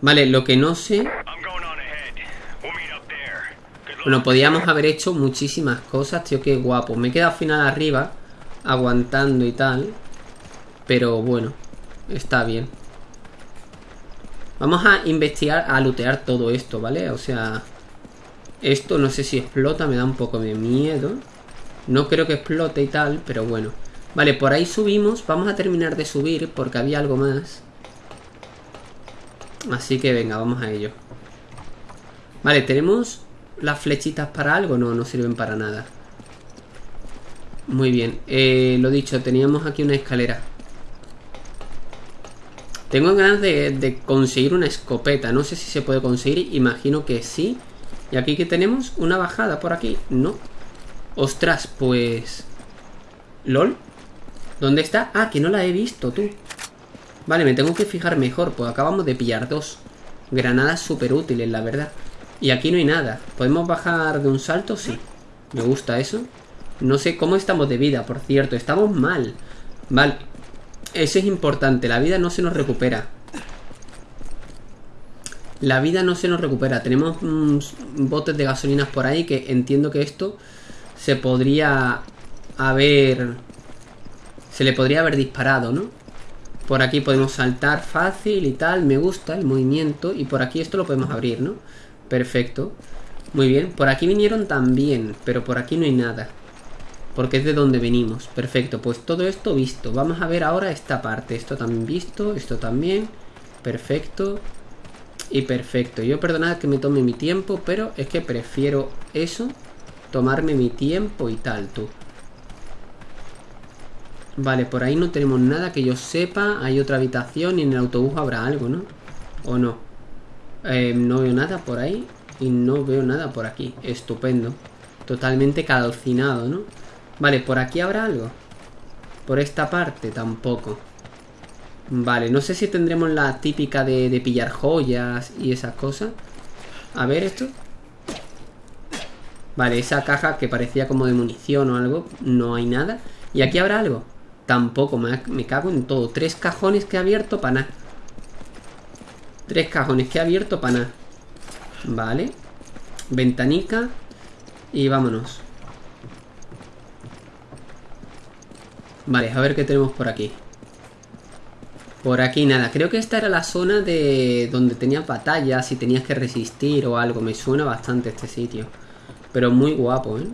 Vale, lo que no sé... Bueno, podíamos haber hecho muchísimas cosas, tío, qué guapo. Me he quedado al final arriba, aguantando y tal. Pero bueno, está bien. Vamos a investigar, a lootear todo esto, ¿vale? O sea, esto no sé si explota, me da un poco de miedo. No creo que explote y tal, pero bueno. Vale, por ahí subimos. Vamos a terminar de subir porque había algo más. Así que venga, vamos a ello. Vale, ¿tenemos las flechitas para algo? No, no sirven para nada. Muy bien. Eh, lo dicho, teníamos aquí una escalera. Tengo ganas de, conseguir una escopeta. No sé si se puede conseguir. Imagino que sí. ¿Y aquí que tenemos? ¿Una bajada por aquí? No. Ostras, pues... ¿Lol? ¿Dónde está? Ah, que no la he visto, tú. Vale, me tengo que fijar mejor. Pues acabamos de pillar dos. Granadas súper útiles, la verdad. Y aquí no hay nada. ¿Podemos bajar de un salto? Sí. Me gusta eso. No sé cómo estamos de vida, por cierto. Estamos mal. Vale. Eso es importante. La vida no se nos recupera. La vida no se nos recupera. Tenemos mm, botes de gasolinas por ahí que entiendo que esto se podría haber... Se le podría haber disparado, ¿no? Por aquí podemos saltar fácil y tal. Me gusta el movimiento. Y por aquí esto lo podemos abrir, ¿no? Perfecto. Muy bien. Por aquí vinieron también. Pero por aquí no hay nada. Porque es de donde venimos. Perfecto. Pues todo esto visto. Vamos a ver ahora esta parte. Esto también visto. Esto también. Perfecto. Y perfecto. Yo perdonad que me tome mi tiempo. Pero es que prefiero eso. Tomarme mi tiempo y tal, tú. Vale, por ahí no tenemos nada que yo sepa. Hay otra habitación y en el autobús habrá algo, ¿no? ¿O no? Eh, no veo nada por ahí y no veo nada por aquí. Estupendo. Totalmente calcinado, ¿no? Vale, ¿por aquí habrá algo? Por esta parte tampoco. Vale, no sé si tendremos la típica de, pillar joyas y esas cosas. A ver esto. Vale, esa caja que parecía como de munición o algo. No hay nada. ¿Y aquí habrá algo? Tampoco, me, me cago en todo. Tres cajones que he abierto para nada. Tres cajones que he abierto para nada. Vale. Ventanica. Y vámonos. Vale, a ver qué tenemos por aquí. Por aquí nada. Creo que esta era la zona de donde tenías batallas y tenías que resistir o algo. Me suena bastante este sitio. Pero muy guapo, ¿eh?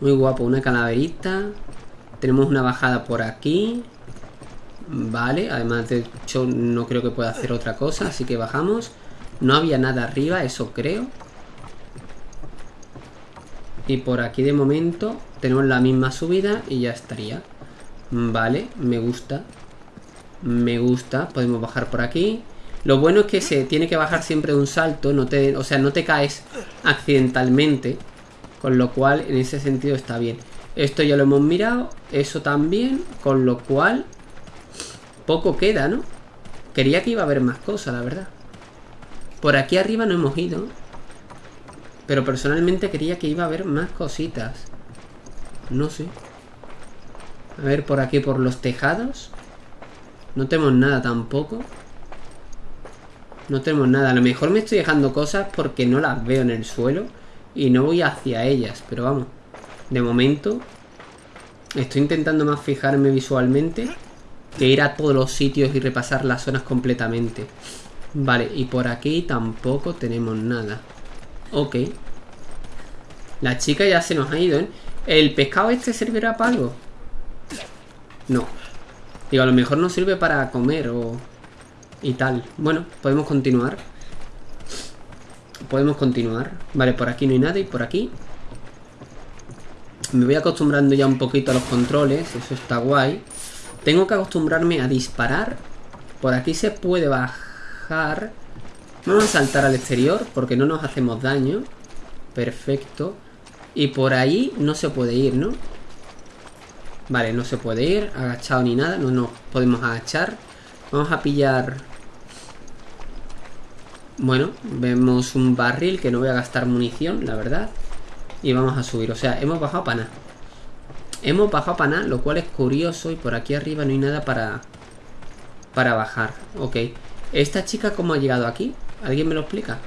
Muy guapo. Una calaverita. Tenemos una bajada por aquí. Vale, además de hecho no creo que pueda hacer otra cosa, así que bajamos. No había nada arriba, eso creo. Y por aquí de momento tenemos la misma subida y ya estaría. Vale, me gusta. Me gusta, podemos bajar por aquí. Lo bueno es que se tiene que bajar siempre de un salto, no te, o sea, no te caes accidentalmente. Con lo cual, en ese sentido está bien. Esto ya lo hemos mirado, eso también, con lo cual poco queda, ¿no? Quería que iba a haber más cosas, la verdad. Por aquí arriba no hemos ido. Pero personalmente quería que iba a haber más cositas. No sé. A ver, por aquí, por los tejados. No tenemos nada tampoco. No tenemos nada. A lo mejor me estoy dejando cosas porque no las veo en el suelo. Y no voy hacia ellas. Pero vamos. De momento. Estoy intentando más fijarme visualmente. Que ir a todos los sitios y repasar las zonas completamente. Vale, y por aquí tampoco tenemos nada. Ok. La chica ya se nos ha ido, ¿eh? ¿El pescado este servirá para algo? No. Digo, a lo mejor no sirve para comer o... Y tal. Bueno, podemos continuar. Podemos continuar. Vale, por aquí no hay nada y por aquí... Me voy acostumbrando ya un poquito a los controles. Eso está guay. Tengo que acostumbrarme a disparar. Por aquí se puede bajar. Vamos a saltar al exterior porque no nos hacemos daño. Perfecto. Y por ahí no se puede ir, ¿no? Vale, no se puede ir. Agachado ni nada. No nos podemos agachar. Vamos a pillar... Bueno, vemos un barril que no voy a gastar munición, la verdad. Y vamos a subir. O sea, hemos bajado para nada. Hemos bajado para nada, lo cual es curioso. Y por aquí arriba no hay nada para... Para bajar. Ok. ¿Esta chica cómo ha llegado aquí? ¿Alguien me lo explica?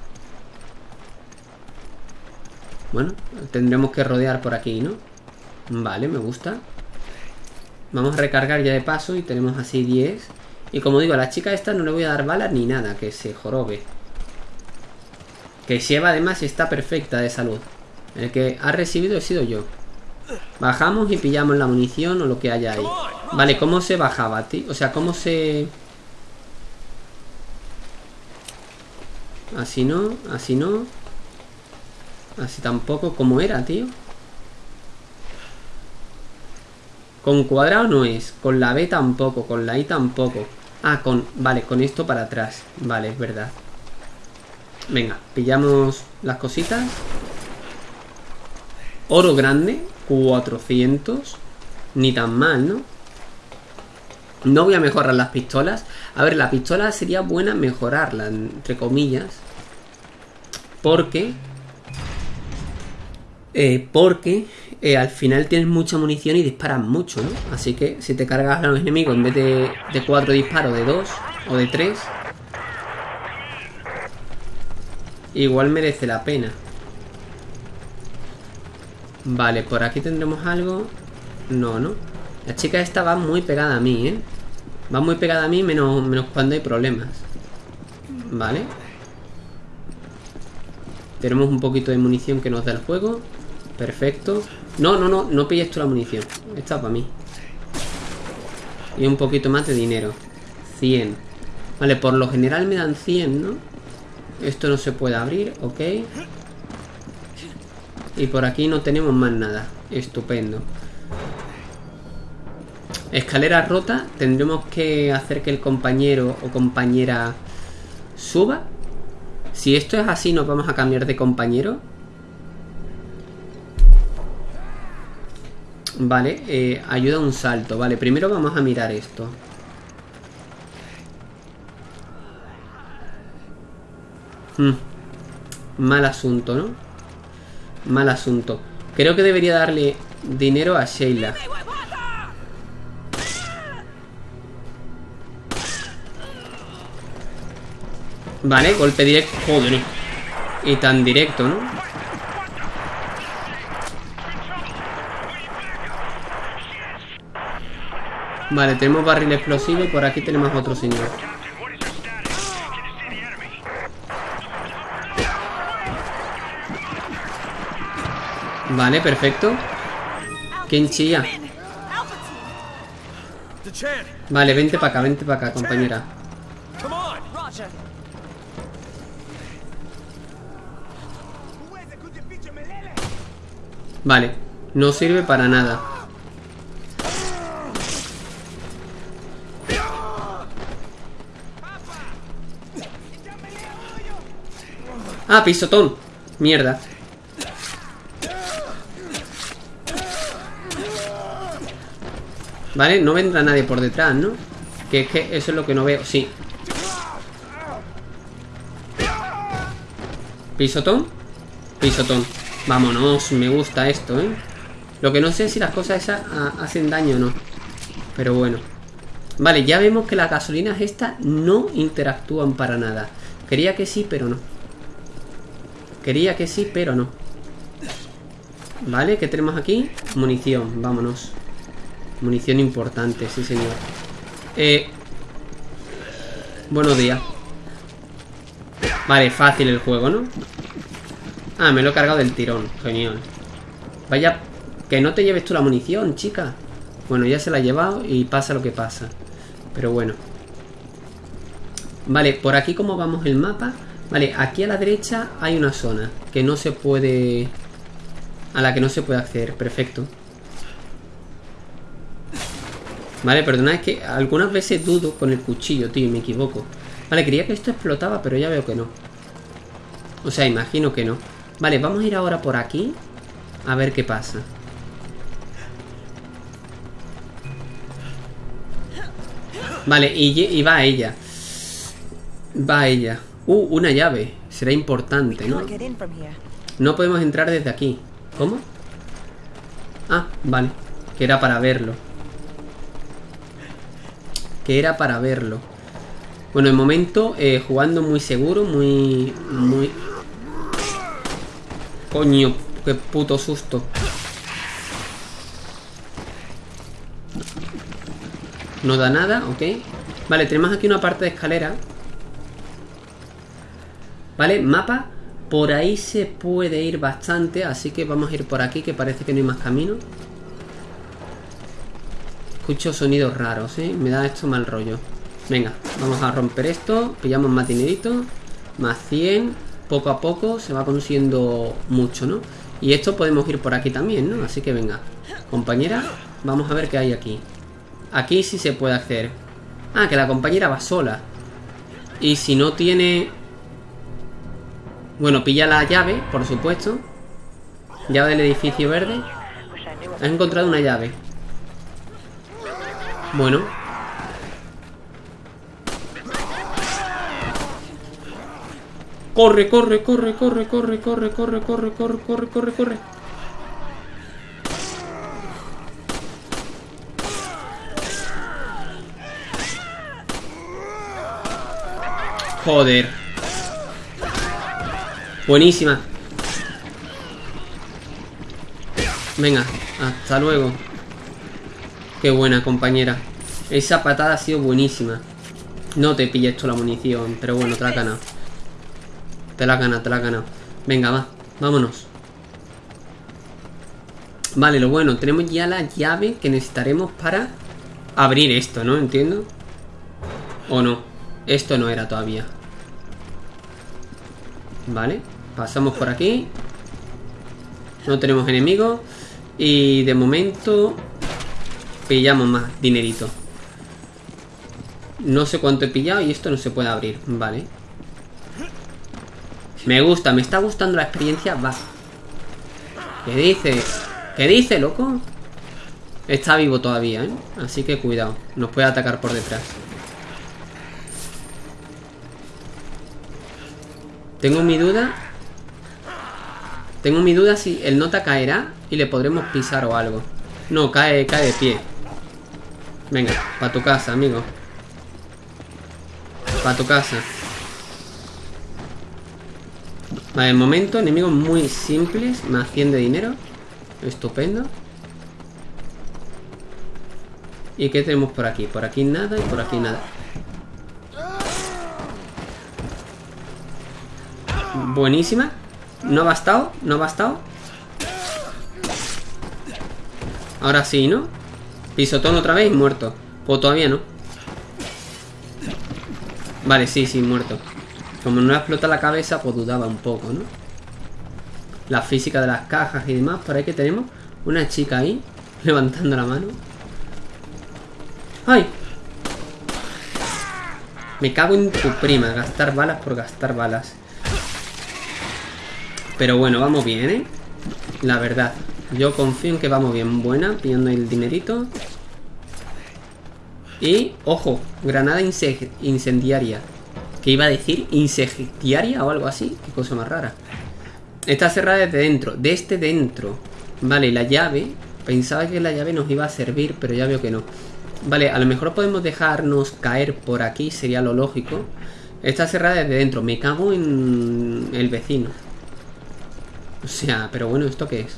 Bueno, tendremos que rodear por aquí, ¿no? Vale, me gusta. Vamos a recargar ya de paso y tenemos así 10. Y como digo, a la chica esta no le voy a dar balas ni nada, que se jorobe. Que lleva además está perfecta de salud. El que ha recibido he sido yo. Bajamos y pillamos la munición o lo que haya ahí. Vale, ¿cómo se bajaba, tío? O sea, ¿cómo se...? Así no, así no. Así tampoco. ¿Cómo era, tío? Con cuadrado no es. Con la B tampoco. Con la I tampoco. Ah, con... Vale, con esto para atrás. Vale, es verdad. Venga, pillamos las cositas. Oro grande. 400. Ni tan mal, ¿no? No voy a mejorar las pistolas. A ver, la pistola sería buena mejorarla, entre comillas. Porque... eh, porque eh, al final tienes mucha munición y disparas mucho, ¿no? Así que si te cargas a los enemigos en vez de, de cuatro disparos, de dos o de tres, igual merece la pena. Vale, por aquí tendremos algo. No, ¿no? La chica esta va muy pegada a mí, ¿eh? Va muy pegada a mí menos, menos cuando hay problemas. Vale. Tenemos un poquito de munición que nos da el juego. Perfecto. No, no, no, no pilles tú la munición. Esta para mí. Y un poquito más de dinero. 100. Vale, por lo general me dan 100, ¿no? Esto no se puede abrir, ok. Y por aquí no tenemos más nada. Estupendo. Escalera rota. Tendremos que hacer que el compañero o compañera suba. Si esto es así, nos vamos a cambiar de compañero. Vale, eh, ayuda a un salto. Vale, primero vamos a mirar esto. Hmm. Mal asunto, ¿no? Mal asunto. Creo que debería darle dinero a Sheila. Vale, golpe directo. Joder. Y tan directo, ¿no? Vale, tenemos barril explosivo y por aquí tenemos otro señor. Vale, perfecto. ¿Quién chilla? Vale, vente para acá, vente para acá, compañera. Vale, no sirve para nada. Ah, pisotón. Mierda. Vale, no vendrá nadie por detrás, ¿no? Que es que eso es lo que no veo. Sí. Pisotón. Pisotón. Vámonos, me gusta esto, ¿eh? Lo que no sé es si las cosas esas ah, hacen daño o no. Pero bueno. Vale, ya vemos que las gasolinas estas no interactúan para nada. Quería que sí, pero no. Quería que sí, pero no. Vale, ¿qué tenemos aquí? Munición, vámonos. Munición importante, sí señor. Eh... Buenos días. Vale, fácil el juego, ¿no? Ah, me lo he cargado del tirón. Genial. Vaya, que no te lleves tú la munición, chica. Bueno, ya se la ha llevado y pasa lo que pasa. Pero bueno. Vale, por aquí como vamos el mapa. Vale, aquí a la derecha hay una zona que no se puede... A la que no se puede acceder. Perfecto. Vale, perdona, es que algunas veces dudo con el cuchillo, tío, y me equivoco. Vale, creía que esto explotaba, pero ya veo que no. O sea, imagino que no. Vale, vamos a ir ahora por aquí. A ver qué pasa. Vale, y, y va ella. Va ella. Uh, una llave. Será importante, ¿no? No podemos entrar desde aquí. ¿Cómo? Ah, vale. Que era para verlo. Que era para verlo. Bueno, de momento, eh, jugando muy seguro, muy... Muy... Coño, qué puto susto. No da nada, ok. Vale, tenemos aquí una parte de escalera. Vale, mapa. Por ahí se puede ir bastante, así que vamos a ir por aquí, que parece que no hay más camino. Escucho sonidos raros, ¿eh? Me da esto mal rollo. Venga, vamos a romper esto. Pillamos más dinerito. Más 100. Poco a poco se va consiguiendo mucho, ¿no? Y esto podemos ir por aquí también, ¿no? Así que venga. Compañera, vamos a ver qué hay aquí. Aquí sí se puede hacer. Ah, que la compañera va sola. Y si no tiene... Bueno, pilla la llave, por supuesto. Llave del edificio verde. Has encontrado una llave. Bueno. Corre, corre, corre, corre, corre, corre, corre, corre, corre, corre, corre, corre. Joder. Buenísima. Venga, hasta luego. Qué buena, compañera. Esa patada ha sido buenísima. No te pilles esto la munición, pero bueno, te la has ganado. Te la has ganado, te la has ganado. Venga, va, vámonos. Vale, lo bueno, tenemos ya la llave que necesitaremos para abrir esto, ¿no? Entiendo. ¿O no? Esto no era todavía. Vale, pasamos por aquí. No tenemos enemigos. Y de momento pillamos más dinerito. No sé cuánto he pillado y esto no se puede abrir. Vale. Me gusta, me está gustando la experiencia. Va. ¿Qué dice? ¿Qué dice, loco? Está vivo todavía, ¿eh? Así que cuidado. Nos puede atacar por detrás. Tengo mi duda. Tengo mi duda si el nota caerá y le podremos pisar o algo. No, cae, cae de pie. Venga, para tu casa, amigo. Para tu casa. Vale, de momento, enemigos muy simples. Más 100 de dinero. Estupendo. ¿Y qué tenemos por aquí? Por aquí nada y por aquí nada. Buenísima. No ha bastado, no ha bastado. Ahora sí, ¿no? Pisotón otra vez muerto. O todavía no. Vale, sí, sí, muerto. Como no explota la cabeza, pues dudaba un poco, ¿no? La física de las cajas y demás. Por ahí que tenemos una chica ahí, levantando la mano. ¡Ay! Me cago en tu prima, gastar balas por gastar balas. Pero bueno, vamos bien, ¿eh? La verdad. Yo confío en que vamos bien. Buena, pillando el dinerito. Y, ojo, granada incendiaria. ¿Qué iba a decir? ¿Incendiaria o algo así? Qué cosa más rara. Está cerrada desde dentro. Desde este dentro. Vale, la llave. Pensaba que la llave nos iba a servir, pero ya veo que no. Vale, a lo mejor podemos dejarnos caer por aquí. Sería lo lógico. Está cerrada desde dentro. Me cago en el vecino. O sea, pero bueno, ¿esto qué es?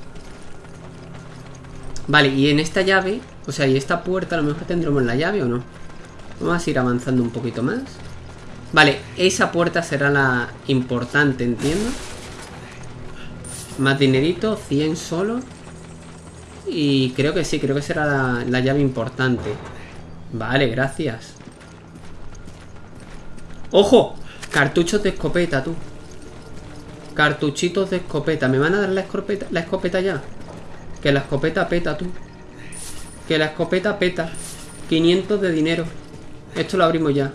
Vale, y en esta llave, o sea, y esta puerta a lo mejor tendremos la llave o no. Vamos a ir avanzando un poquito más. Vale, esa puerta será la importante, entiendo. Más dinerito, 100 solo. Y creo que sí, creo que será la, la llave importante. Vale, gracias. ¡Ojo! Cartuchos de escopeta, tú. Cartuchitos de escopeta. ¿Me van a dar la escopeta, la escopeta ya? Que la escopeta peta, tú. Que la escopeta peta. 500 de dinero. Esto lo abrimos ya.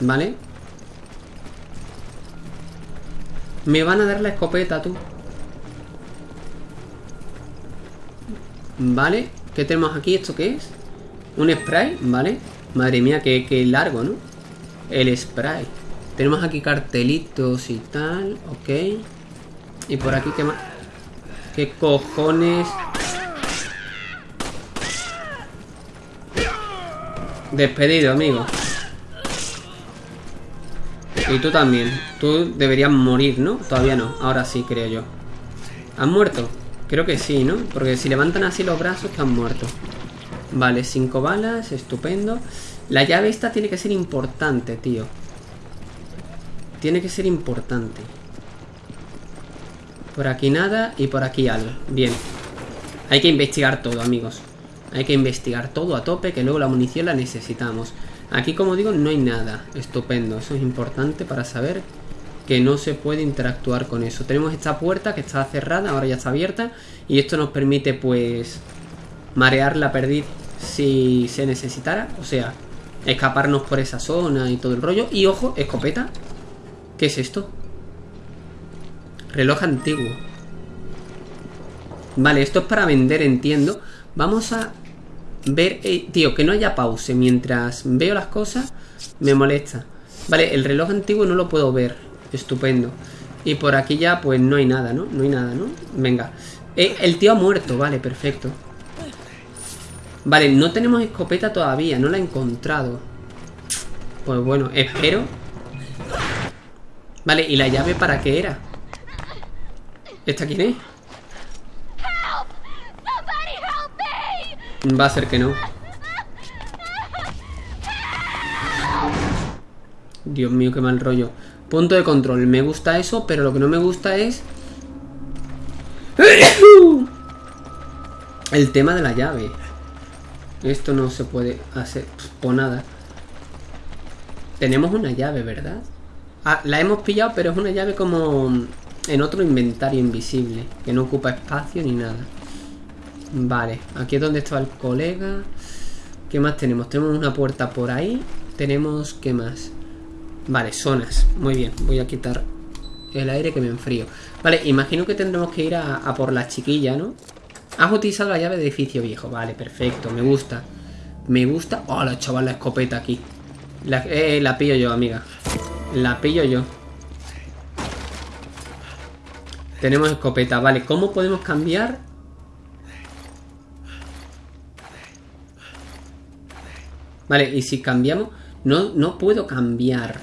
¿Vale? Me van a dar la escopeta, tú. Vale. ¿Qué tenemos aquí? ¿Esto qué es? Un spray, ¿vale? Madre mía, qué, qué largo, ¿no? El spray. Tenemos aquí cartelitos y tal. Ok. Y por aquí, ¿qué más? ¿Qué cojones? Despedido, amigo. Y tú también. Tú deberías morir, ¿no? Todavía no. Ahora sí, creo yo. ¿Han muerto? Creo que sí, ¿no? Porque si levantan así los brazos, están muertos. Vale, cinco balas. Estupendo. La llave esta tiene que ser importante, tío. Tiene que ser importante. Por aquí nada y por aquí algo. Bien. Hay que investigar todo, amigos. Hay que investigar todo a tope, que luego la munición la necesitamos. Aquí, como digo, no hay nada. Estupendo. Eso es importante para saber que no se puede interactuar con eso. Tenemos esta puerta que está cerrada, ahora ya está abierta. Y esto nos permite, pues, marear la perdiz si se necesitara. O sea, escaparnos por esa zona y todo el rollo. Y ojo, escopeta. ¿Qué es esto? Reloj antiguo. Vale, esto es para vender, entiendo. Vamos a ver... Eh, tío, que no haya pause. Mientras veo las cosas, me molesta. Vale, el reloj antiguo no lo puedo ver. Estupendo. Y por aquí ya, pues no hay nada, ¿no? No hay nada, ¿no? Venga. Eh, el tío ha muerto, vale, perfecto. Vale, no tenemos escopeta todavía, no la he encontrado. Pues bueno, espero. Vale, ¿y la llave para qué era? ¿Esta quién es? Va a ser que no. Dios mío, qué mal rollo. Punto de control. Me gusta eso, pero lo que no me gusta es... El tema de la llave. Esto no se puede hacer por nada. Tenemos una llave, ¿verdad? Ah, la hemos pillado, pero es una llave como en otro inventario invisible. Que no ocupa espacio ni nada. Vale, aquí es donde estaba el colega. ¿Qué más tenemos? Tenemos una puerta por ahí. Tenemos, ¿qué más? Vale, zonas. Muy bien, voy a quitar el aire que me enfrío. Vale, imagino que tendremos que ir a, por la chiquilla, ¿no? Has utilizado la llave de edificio viejo. Vale, perfecto, me gusta. Me gusta. Oh, la chaval, la escopeta aquí. La, eh, la pillo yo, amiga. La pillo yo. Tenemos escopeta. Vale, ¿cómo podemos cambiar? Vale, y si cambiamos... No, no puedo cambiar.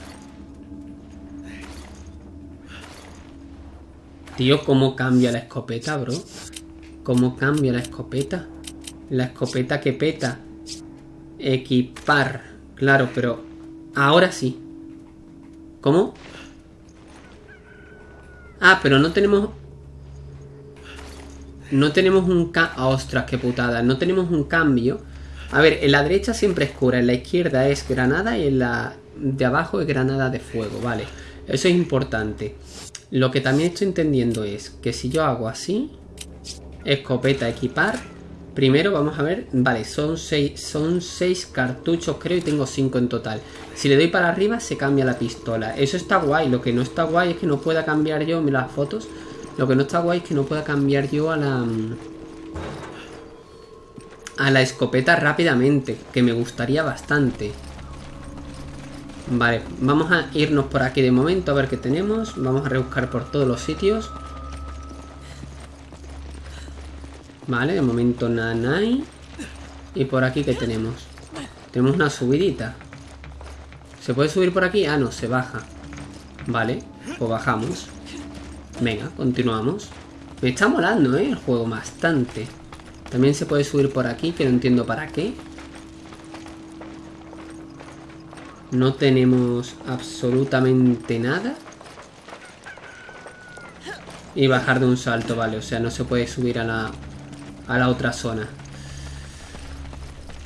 Tío, ¿cómo cambia la escopeta, bro? ¿Cómo cambia la escopeta? La escopeta que peta. Equipar. Claro, pero... Ahora sí. ¿Cómo? Ah, pero no tenemos... No tenemos un... Ca... ¡Ostras, qué putada! No tenemos un cambio. A ver, en la derecha siempre es cura, en la izquierda es granada y en la de abajo es granada de fuego, vale. Eso es importante. Lo que también estoy entendiendo es que si yo hago así, escopeta equipar, primero vamos a ver, vale, son seis, son seis cartuchos creo y tengo cinco en total. Si le doy para arriba se cambia la pistola, eso está guay, lo que no está guay es que no pueda cambiar yo, mira las fotos, lo que no está guay es que no pueda cambiar yo a la... A la escopeta rápidamente, que me gustaría bastante. Vale, vamos a irnos por aquí de momento a ver qué tenemos. Vamos a rebuscar por todos los sitios. Vale, de momento nada hay. Y por aquí ¿qué tenemos? Tenemos una subidita. ¿Se puede subir por aquí? Ah, no, se baja. Vale, pues bajamos. Venga, continuamos. Me está molando, ¿eh? El juego bastante. También se puede subir por aquí, que no entiendo para qué. No tenemos absolutamente nada. Y bajar de un salto, vale. O sea, no se puede subir a la, a la otra zona.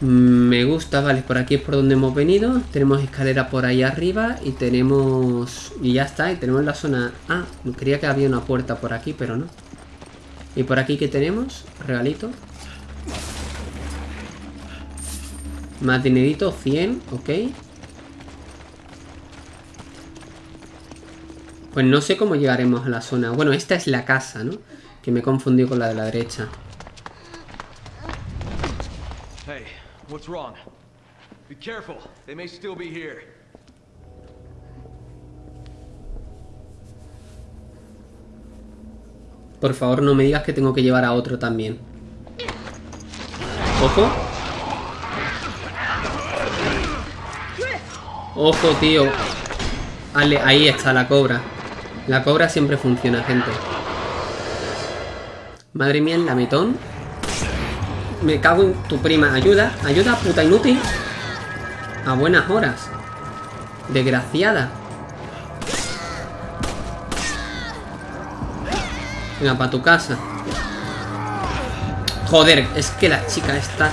Me gusta, vale, por aquí es por donde hemos venido. Tenemos escalera por ahí arriba y tenemos... Y ya está, y tenemos la zona... Ah, creía que había una puerta por aquí, pero no. ¿Y por aquí qué tenemos? Regalito. Más dinerito, 100, ok. Pues no sé cómo llegaremos a la zona. Bueno, esta es la casa, ¿no? Que me he confundido con la de la derecha. What's wrong? Be careful. They may still be here. Por favor, no me digas que tengo que llevar a otro también. Ojo. Ojo, tío. Ale, ahí está la cobra. La cobra siempre funciona, gente. Madre mía, el lametón. Me cago en tu prima. Ayuda, ayuda, puta inútil. A buenas horas. Desgraciada. Venga, para tu casa. Joder, es que la chica está...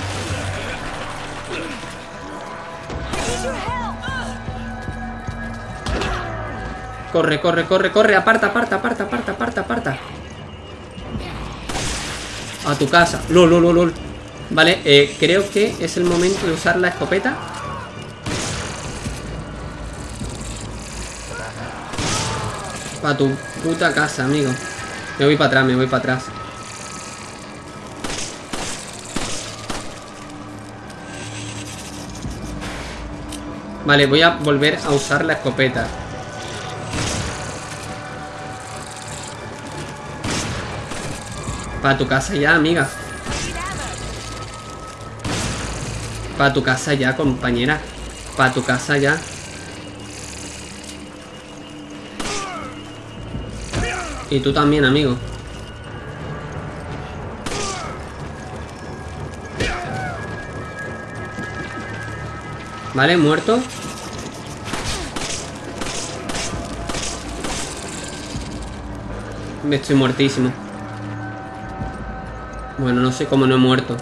Corre, corre, corre, corre. Aparta, aparta, aparta, aparta, aparta, aparta. A tu casa. Lol, lol, lol. Vale, eh, creo que es el momento de usar la escopeta. Para tu puta casa, amigo. Me voy para atrás, me voy para atrás. Vale, voy a volver a usar la escopeta. Para tu casa ya, amiga. Para tu casa ya, compañera. Para tu casa ya. Y tú también, amigo. Vale, muerto. Me estoy muertísimo. Bueno, no sé cómo no he muerto.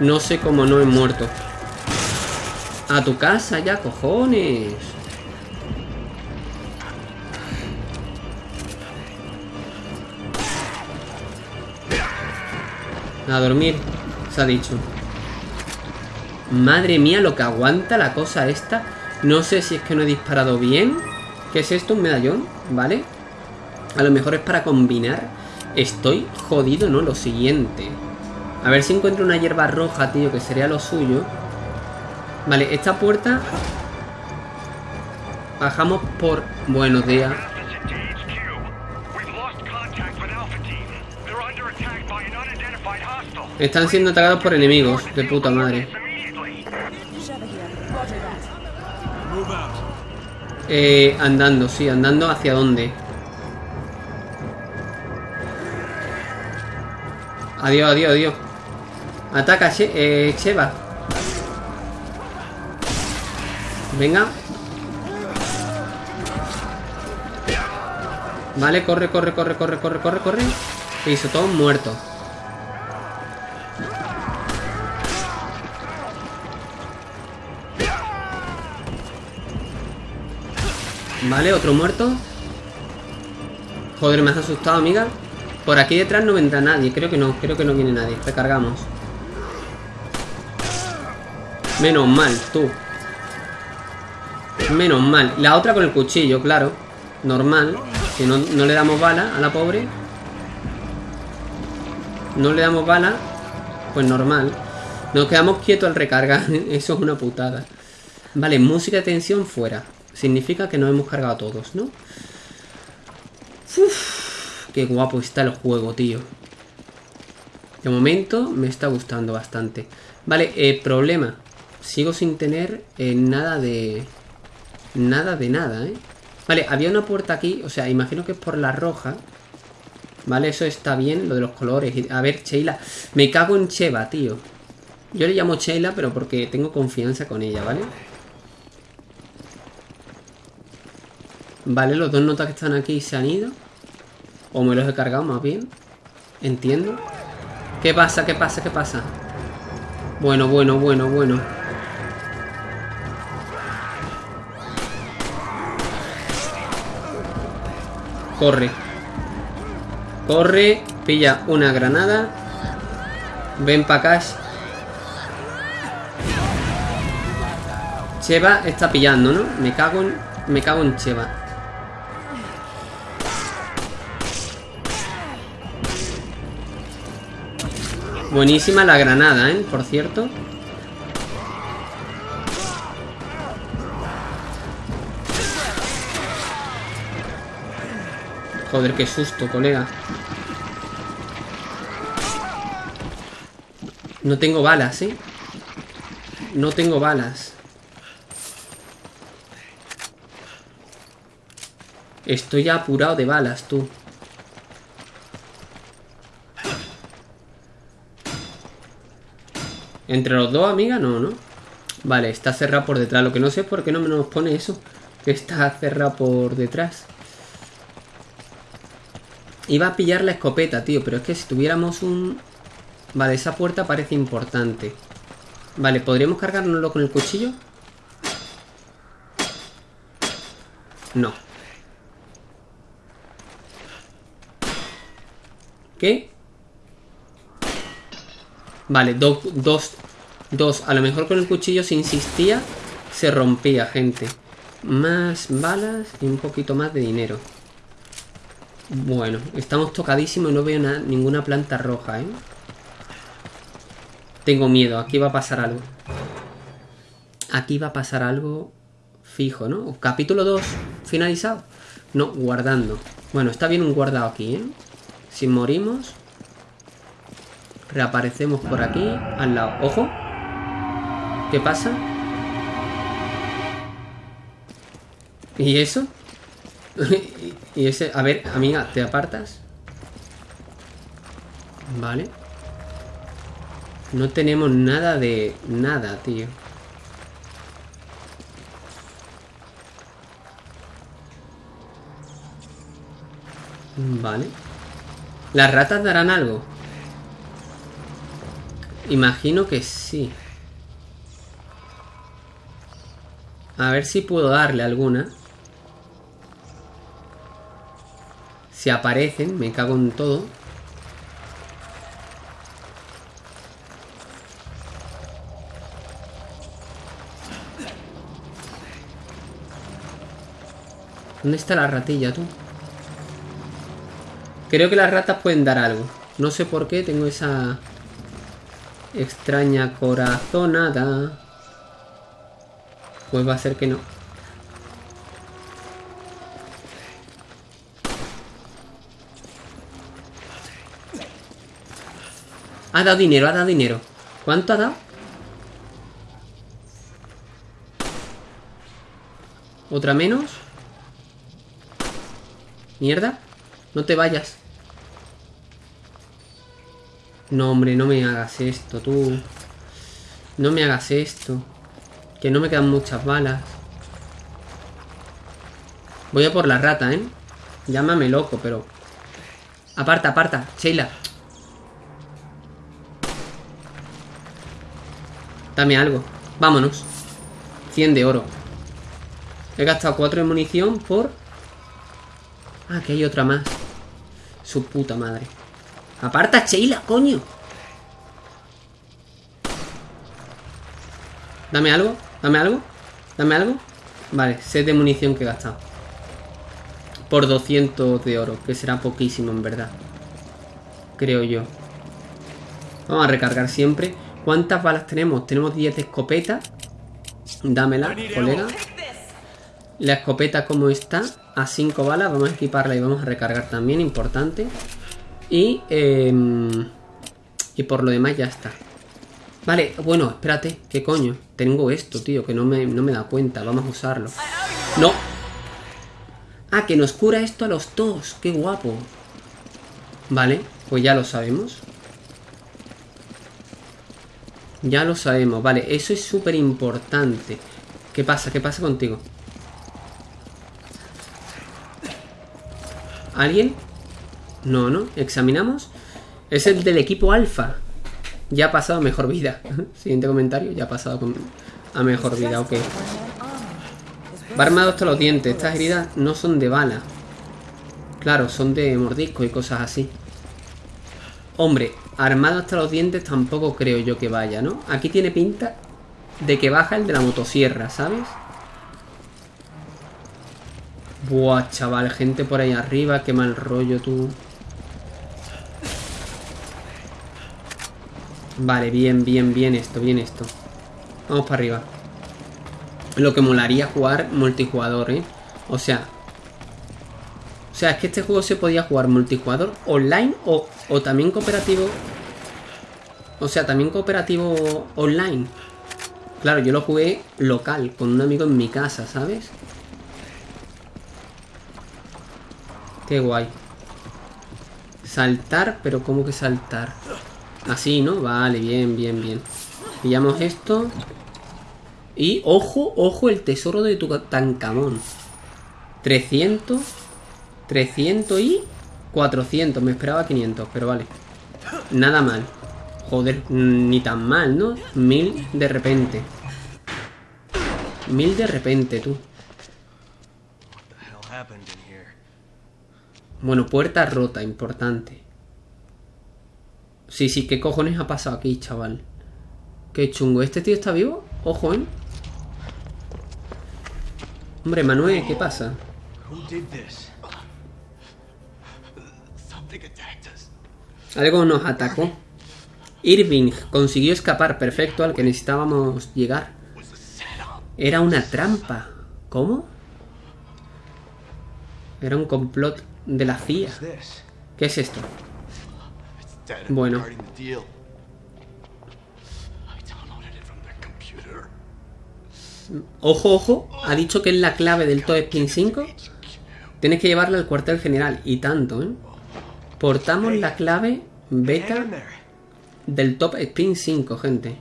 No sé cómo no he muerto. A tu casa ya, cojones. A dormir, se ha dicho. Madre mía, lo que aguanta la cosa esta. No sé si es que no he disparado bien. ¿Qué es esto? Un medallón, ¿vale? A lo mejor es para combinar. Estoy jodido, ¿no? Lo siguiente. A ver si encuentro una hierba roja, tío, que sería lo suyo. Vale, esta puerta... Bajamos por... Buenos días. Están siendo atacados por enemigos. De puta madre. Eh, andando, sí, andando hacia dónde. Adiós, adiós, adiós. Ataca, eh, Cheva. Venga. Vale, corre, corre, corre, corre, corre, corre, corre. Listo, todos muertos. Vale, otro muerto. Joder, me has asustado, amiga. Por aquí detrás no vendrá nadie. Creo que no, creo que no viene nadie. Recargamos. Menos mal, tú. Menos mal. La otra con el cuchillo, claro. Normal. Que no, no le damos bala a la pobre. No le damos bala. Pues normal. Nos quedamos quietos al recargar. Eso es una putada. Vale, música de tensión fuera. Significa que nos hemos cargado a todos, ¿no? Uf, qué guapo está el juego, tío. De momento me está gustando bastante. Vale, eh, problema. Sigo sin tener eh, nada de... Nada de nada, ¿eh? Vale, había una puerta aquí. O sea, imagino que es por la roja. Vale, eso está bien, lo de los colores. A ver, Sheila. Me cago en Cheva, tío. Yo le llamo Sheila, pero porque tengo confianza con ella, ¿vale? Vale, los dos notas que están aquí se han ido. O me los he cargado más bien. Entiendo. ¿Qué pasa? ¿Qué pasa? ¿Qué pasa? Bueno, bueno, bueno, bueno. Corre. Corre. Pilla una granada. Ven para acá. Cheva está pillando, ¿no? Me cago en... Me cago en Cheva. Buenísima la granada, ¿eh? Por cierto. Joder, qué susto, colega. No tengo balas, ¿eh? No tengo balas. Estoy ya apurado de balas, tú. Entre los dos, amiga, no, ¿no? Vale, está cerrado por detrás. Lo que no sé es por qué no me nos pone eso. Que está cerrado por detrás. Iba a pillar la escopeta, tío. Pero es que si tuviéramos un... Vale, esa puerta parece importante. Vale, ¿podríamos cargárnoslo con el cuchillo? No. ¿Qué? Vale, do- dos. Dos. A lo mejor con el cuchillo se insistía, se rompía, gente. Más balas y un poquito más de dinero. Bueno, estamos tocadísimos y no veo na- ninguna planta roja, ¿eh? Tengo miedo, aquí va a pasar algo. Aquí va a pasar algo fijo, ¿no? Capítulo 2, finalizado. No, guardando. Bueno, está bien un guardado aquí, ¿eh? Si morimos... Reaparecemos por aquí, al lado. ¡Ojo! ¿Qué pasa? ¿Y eso? y ese... A ver, amiga, ¿te apartas? Vale. No tenemos nada de... Nada, tío. Vale. ¿Las ratas darán algo? Imagino que sí. A ver si puedo darle alguna. Si aparecen, me cago en todo. ¿Dónde está la ratilla, tú? Creo que las ratas pueden dar algo. No sé por qué tengo esa extraña corazonada. Pues va a ser que no. Ha dado dinero, ha dado dinero. ¿Cuánto ha dado? ¿Otra menos? Mierda. No te vayas. No, hombre, no me hagas esto, tú. No me hagas esto. Que no me quedan muchas balas. Voy a por la rata, ¿eh? Llámame loco, pero... Aparta, aparta. Sheila. Dame algo. Vámonos. 100 de oro. He gastado 4 de munición por... Ah, que hay otra más. Su puta madre. Aparta, Sheila, coño. Dame algo, dame algo, dame algo. Vale, set de munición que he gastado. Por 200 de oro, que será poquísimo en verdad. Creo yo. Vamos a recargar siempre. ¿Cuántas balas tenemos? Tenemos 10 de escopeta. Dámela, colega. La escopeta como está, a 5 balas. Vamos a equiparla y vamos a recargar también, importante. Y, eh, y por lo demás ya está. Vale, bueno, espérate. ¿Qué coño? Tengo esto, tío, que no me, no me da cuenta. Vamos a usarlo. ¡No! Ah, que nos cura esto a los dos. ¡Qué guapo! Vale, pues ya lo sabemos. Ya lo sabemos, vale, eso es súper importante. ¿Qué pasa? ¿Qué pasa contigo? ¿Alguien? No, ¿no? ¿Examinamos? Es el del equipo alfa. Ya ha pasado a mejor vida. Siguiente comentario, ya ha pasado a mejor vida, ok. Va armado hasta los dientes. Estas heridas no son de bala. Claro, son de mordisco y cosas así. Hombre, armado hasta los dientes tampoco creo yo que vaya, ¿no? Aquí tiene pinta de que baja el de la motosierra, ¿sabes? Buah, chaval, gente por ahí arriba, qué mal rollo tú. Vale, bien, bien, bien esto, bien esto. Vamos para arriba. Lo que molaría jugar multijugador, ¿eh? O sea... O sea, es que este juego se podía jugar multijugador online o, o también cooperativo... O sea, también cooperativo online. Claro, yo lo jugué local, con un amigo en mi casa, ¿sabes? Qué guay. Saltar, pero ¿cómo que saltar? Así, ¿no? Vale, bien, bien, bien. Pillamos esto. Y, ojo, ojo, el tesoro de Tutankamón. 300. 300 y 400. Me esperaba 500, pero vale. Nada mal. Joder, ni tan mal, ¿no? Mil de repente. Mil de repente, tú. Bueno, puerta rota, importante. Sí, sí, ¿qué cojones ha pasado aquí, chaval? Qué chungo. ¿Este tío está vivo? Ojo, ¿eh? Hombre, Manuel, ¿qué pasa? Algo nos atacó. Irving consiguió escapar perfecto al que necesitábamos llegar. Era una trampa. ¿Cómo? Era un complot de la CIA. ¿Qué es esto? Bueno. Ojo, ojo. Ha dicho que es la clave del Top Spin 5. Tienes que llevarla al cuartel general. Y tanto, ¿eh? Portamos la clave beta. Del Top Spin 5, gente.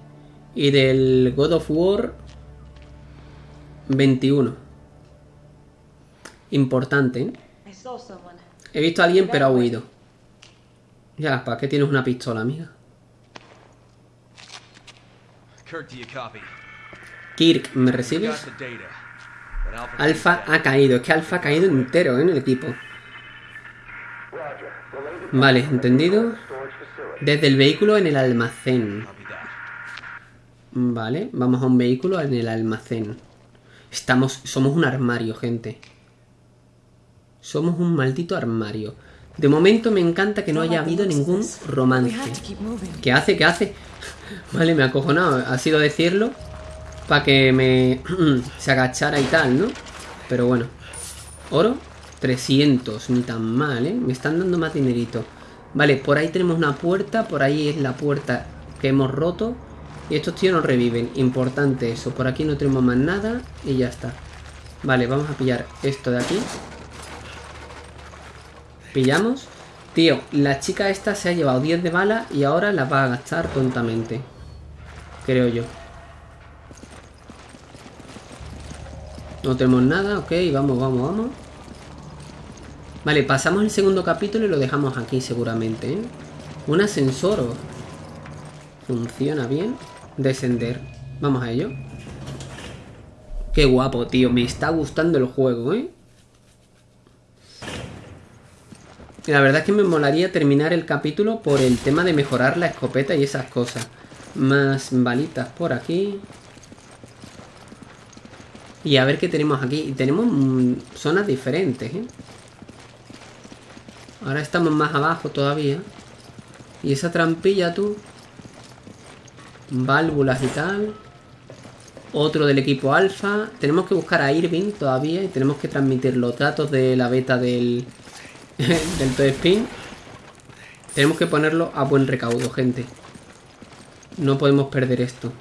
Y del God of War 21. Importante, ¿eh? He visto a alguien pero ha huido. Ya, ¿para qué tienes una pistola, amiga? Kirk, ¿me recibes? Alfa ha caído. Es que Alfa ha caído entero ¿eh? en el equipo. Vale, entendido. Desde el vehículo en el almacén. Vale, vamos a un vehículo en el almacén. Estamos, somos un armario, gente. Somos un maldito armario. De momento me encanta que no haya habido ningún romance. ¿Qué hace? ¿Qué hace? Vale, me ha acojonado. Ha sido decirlo para que me se agachara y tal, ¿no? Pero bueno. Oro, 300. Ni tan mal, ¿eh? Me están dando más dinerito. Vale, por ahí tenemos una puerta. Por ahí es la puerta que hemos roto. Y estos tíos nos reviven. Importante eso. Por aquí no tenemos más nada. Y ya está. Vale, vamos a pillar esto de aquí. Pillamos. Tío, la chica esta se ha llevado 10 de bala y ahora la va a gastar tontamente. Creo yo. No tenemos nada, ok, vamos, vamos, vamos. Vale, pasamos el segundo capítulo y lo dejamos aquí seguramente, ¿eh? Un ascensor. Funciona bien. Descender. Vamos a ello. Qué guapo, tío. Me está gustando el juego, ¿eh? La verdad es que me molaría terminar el capítulo por el tema de mejorar la escopeta y esas cosas. Más balitas por aquí. Y a ver qué tenemos aquí. Tenemos mm, zonas diferentes, ¿eh? Ahora estamos más abajo todavía. Y esa trampilla, tú. Válvulas y tal. Otro del equipo alfa. Tenemos que buscar a Irving todavía. Y tenemos que transmitir los datos de la beta del, del Toy Spin. Tenemos que ponerlo a buen recaudo, gente. No podemos perder esto.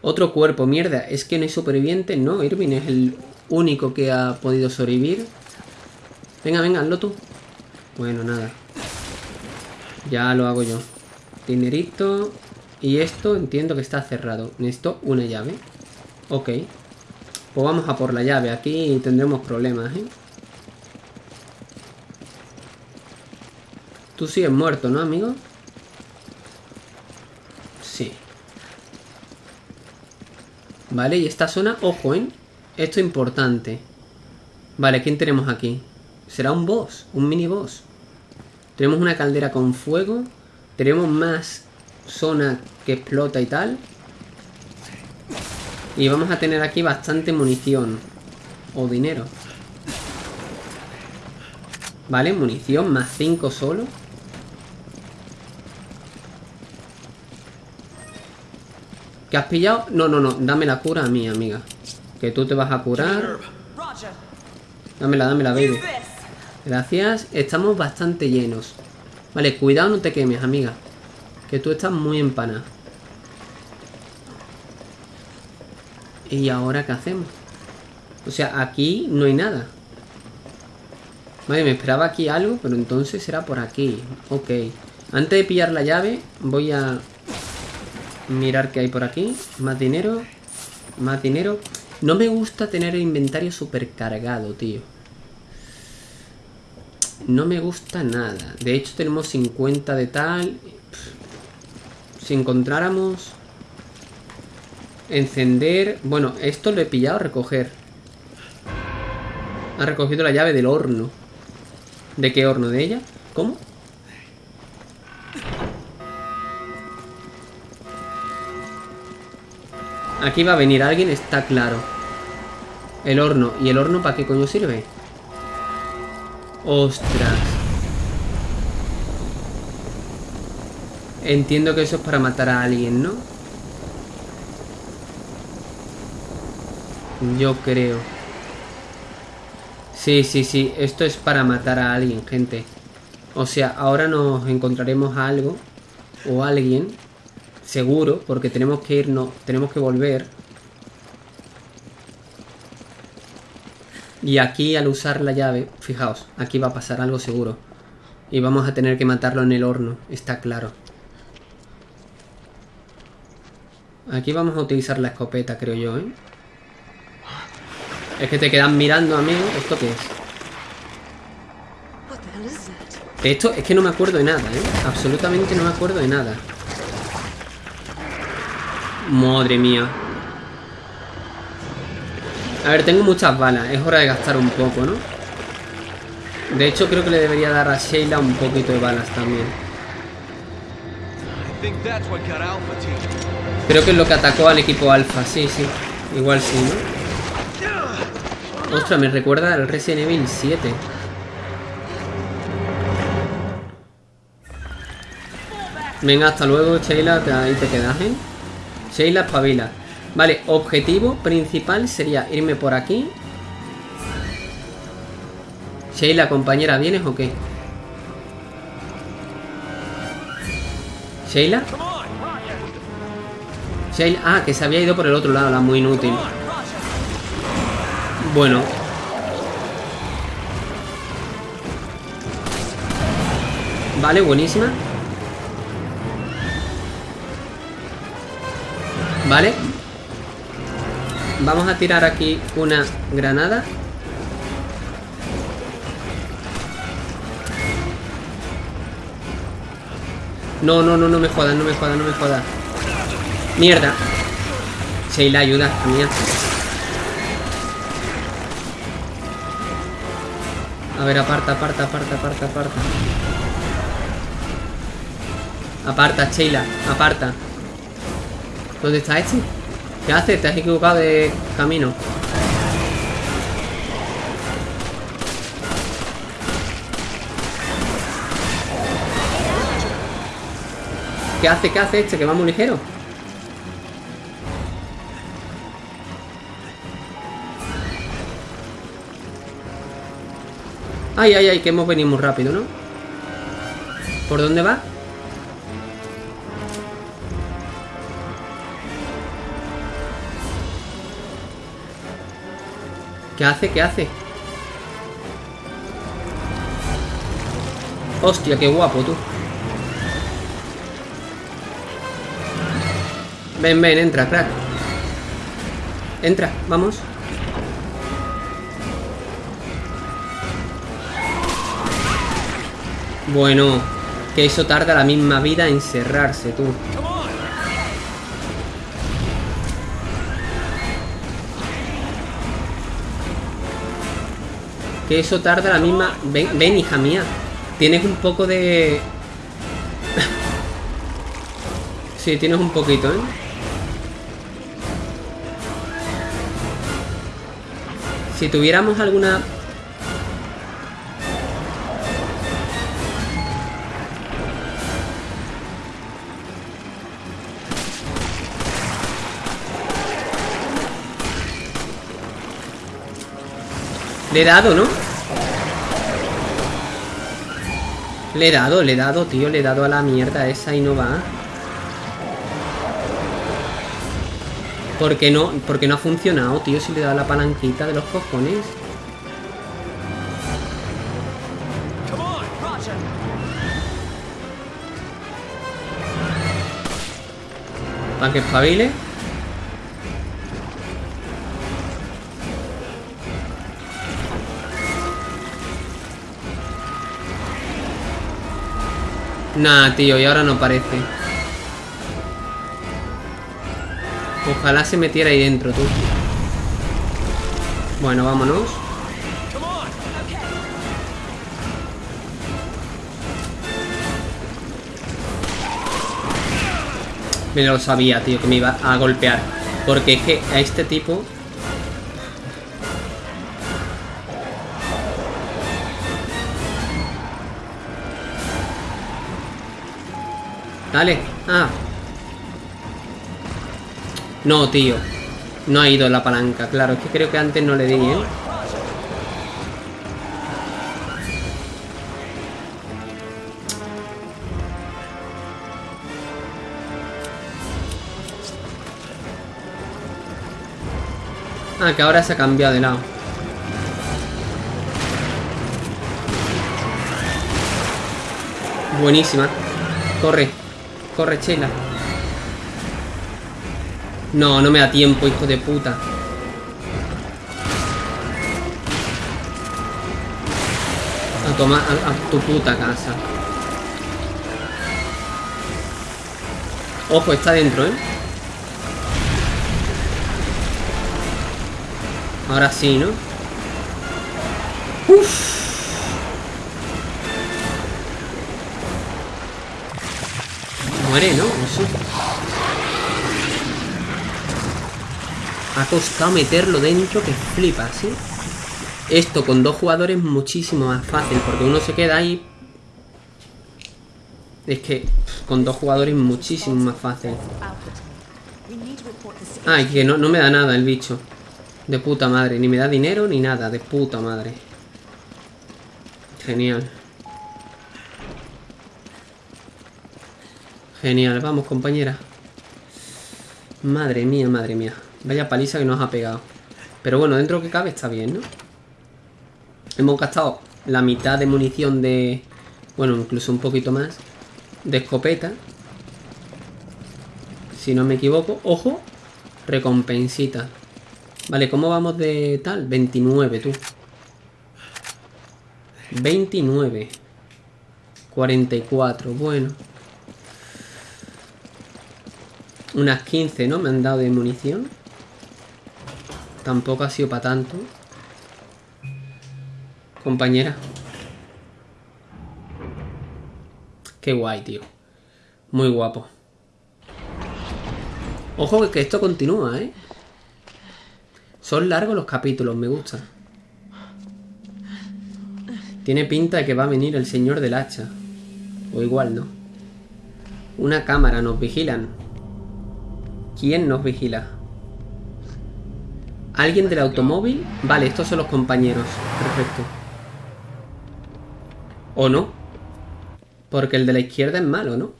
Otro cuerpo, mierda. Es que no hay superviviente. No, Irving es el único que ha podido sobrevivir. Venga, venga, hazlo tú. Bueno, nada. Ya lo hago yo. Dinerito. Y esto entiendo que está cerrado. Necesito una llave. Ok. Pues vamos a por la llave. Aquí tendremos problemas, ¿eh? Tú sigues muerto, ¿no, amigo? Sí. Vale, y esta zona, ojo, ¿eh? Esto es importante. Vale, ¿quién tenemos aquí? Será un boss, un mini boss. Tenemos una caldera con fuego. Tenemos más zona que explota y tal. Y vamos a tener aquí bastante munición. O dinero. Vale, munición más 5 solo. ¿Qué has pillado? No, no, no. Dame la cura a mí, amiga. Que tú te vas a curar. Dámela, dámela, baby. Gracias. Estamos bastante llenos. Vale, cuidado, no te quemes, amiga. Que tú estás muy empanada. ¿Y ahora qué hacemos? O sea, aquí no hay nada. Vale, me esperaba aquí algo, pero entonces será por aquí. Ok. Antes de pillar la llave, voy a mirar qué hay por aquí. Más dinero. Más dinero. No me gusta tener el inventario supercargado, tío. No me gusta nada. De hecho, tenemos 50 de tal. Si encontráramos... Encender... Bueno, esto lo he pillado, recoger. Ha recogido la llave del horno. ¿De qué horno? ¿De ella? ¿Cómo? Aquí va a venir alguien, está claro. El horno. ¿Y el horno para qué coño sirve? Ostras. Entiendo que eso es para matar a alguien, ¿no? Yo creo. Sí, sí, sí. Esto es para matar a alguien, gente. O sea, ahora nos encontraremos a algo. O alguien. Seguro, porque tenemos que irnos. Tenemos que volver. Y aquí al usar la llave, fijaos, aquí va a pasar algo seguro. Y vamos a tener que matarlo en el horno, está claro. Aquí vamos a utilizar la escopeta, creo yo, ¿eh? Es que te quedan mirando, amigo. ¿Esto qué es? Esto es que no me acuerdo de nada, ¿eh? Absolutamente no me acuerdo de nada. Madre mía. A ver, tengo muchas balas. Es hora de gastar un poco, ¿no? De hecho, creo que le debería dar a Sheila un poquito de balas también. Creo que es lo que atacó al equipo Alpha. Sí, sí. Igual sí, ¿no? Ostras, me recuerda al Resident Evil 7. Venga, hasta luego, Sheila. Ahí te quedas, ¿eh? Sheila, espabila. Vale, objetivo principal sería irme por aquí. Sheila, compañera, ¿vienes o qué? ¿Sheila? Sheila, ah, que se había ido por el otro lado, la muy inútil. Bueno. Vale, buenísima. Vale. Vamos a tirar aquí una granada. No, no, no, no me jodas, no me jodas, no me jodas. Mierda. Sheila, ayuda, mía. A ver, aparta, aparta, aparta, aparta, aparta. Aparta, Sheila, aparta. ¿Dónde está este? ¿Qué haces? Te has equivocado de camino. ¿Qué hace? ¿Qué hace este? Que va muy ligero. Ay, ay, ay, que hemos venido muy rápido, ¿no? ¿Por dónde va? ¿Qué hace? ¿Qué hace? Hostia, qué guapo tú. Ven, ven, entra, crack. Entra, vamos. Bueno, que eso tarda la misma vida en cerrarse, tú. Que eso tarda la misma... Ven, ven, hija mía. Tienes un poco de... sí, tienes un poquito, ¿eh? Si tuviéramos alguna... Le he dado, ¿no? Le he dado, le he dado, tío. Le he dado a la mierda esa y no va. ¿Por qué no? Porque no ha funcionado, tío, si le he dado la palanquita de los cojones. Para que espabile. Nah, tío, y ahora no parece. Ojalá se metiera ahí dentro, tú. Bueno, vámonos. Me lo sabía, tío, que me iba a golpear. Porque es que a este tipo... Dale. Ah. No, tío. No ha ido la palanca, claro. Es que creo que antes no le di, ¿eh? Ah, que ahora se ha cambiado de lado. Buenísima. Corre. Corre. No, no me da tiempo, hijo de puta. A tomar a, a tu puta casa. Ojo, está dentro, ¿eh? Ahora sí, ¿no? Muere, ¿no? Eso. Ha costado meterlo dentro que flipa, ¿sí? Esto con dos jugadores es muchísimo más fácil, porque uno se queda ahí. Es que con dos jugadores es muchísimo más fácil. Ay, que no, no me da nada el bicho. De puta madre. Ni me da dinero ni nada. De puta madre. Genial. Genial. Vamos, compañera. Madre mía, madre mía. Vaya paliza que nos ha pegado. Pero bueno, dentro que cabe está bien, ¿no? Hemos gastado la mitad de munición de... Bueno, incluso un poquito más. De escopeta. Si no me equivoco. ¡Ojo! Recompensita. Vale, ¿cómo vamos de tal? 29, tú. 29. 44, bueno. Unas 15, ¿no? Me han dado de munición. Tampoco ha sido para tanto. Compañera. Qué guay, tío. Muy guapo. Ojo que esto continúa, ¿eh? Son largos los capítulos, me gusta. Tiene pinta de que va a venir el señor del hacha. O igual no. Una cámara, nos vigilan. ¿Quién nos vigila? ¿Alguien del automóvil? Vale, estos son los compañeros. Perfecto. ¿O no? Porque el de la izquierda es malo, ¿no?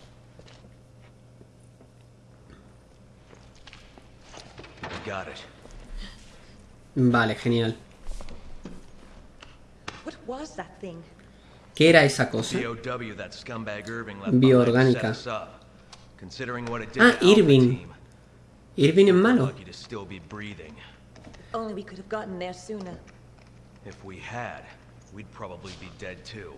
Got it. Vale, genial. ¿Qué era esa cosa? Bioorgánica. Ah, Irving. Team, ¿Irving es malo? lucky to still be breathing. Only we could have gotten there sooner. If we had, we'd probably be dead too.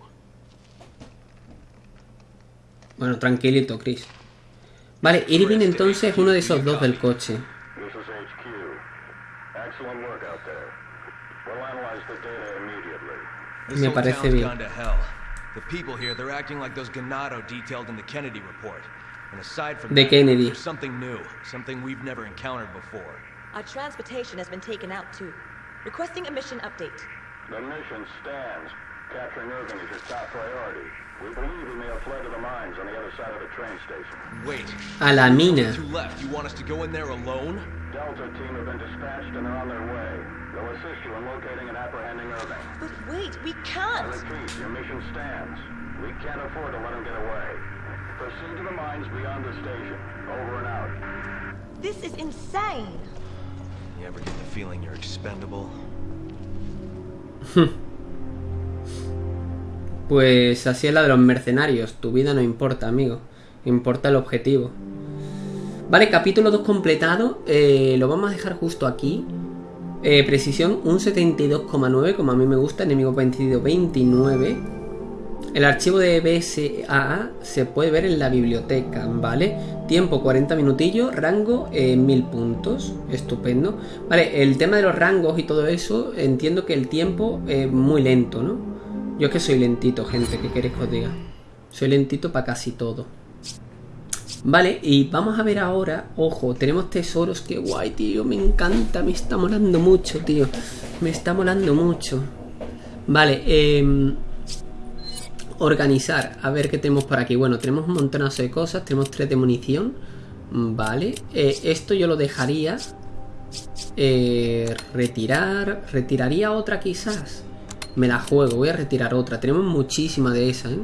Bueno, tranquilito, Chris. Vale, Irving entonces es uno de esos dos del coche. This is HQ. Excellent work out there. We'll analyze the data immediately. This Me whole parece bien. gone to hell. The people here, they're acting like those Ganado detailed in the Kennedy report. And aside from De that, Kennedy. there's something new, something we've never encountered before. Our transportation has been taken out too. Requesting a mission update. The mission stands. Capturing Irving is your top priority. We believe he may have fled to the mines on the other side of the train station. Wait, A la mina. two left. You want us to go in there alone? Delta team have been dispatched and they're on their way. They'll assist you in locating and apprehending Irving. But wait, we can't! repeat, your mission stands. We can't afford to let him get away. Proceed to the mines beyond the station. Over and out. This is insane! You ever get the feeling you're expendable? Pues así es la de los mercenarios. Tu vida no importa, amigo. Importa el objetivo. Vale, capítulo 2 completado. Eh, lo vamos a dejar justo aquí. Eh, precisión un 72,9, como a mí me gusta. Enemigo vencido 29. El archivo de BSAA se puede ver en la biblioteca, ¿vale? Tiempo 40 minutillos, rango eh, 1000 puntos, estupendo. Vale, el tema de los rangos y todo eso, entiendo que el tiempo es muy lento, ¿no? Yo es que soy lentito, gente, ¿qué queréis que os diga? Soy lentito para casi todo. Vale, y vamos a ver ahora, ojo, tenemos tesoros, qué guay, tío, me encanta, me está molando mucho, tío. Me está molando mucho. Vale, eh... organizar. A ver qué tenemos por aquí. Bueno, tenemos un montonazo de cosas. Tenemos tres de munición. Vale. Eh, esto yo lo dejaría. Eh, retirar. Retiraría otra quizás. Me la juego. Voy a retirar otra. Tenemos muchísima de esa, ¿eh?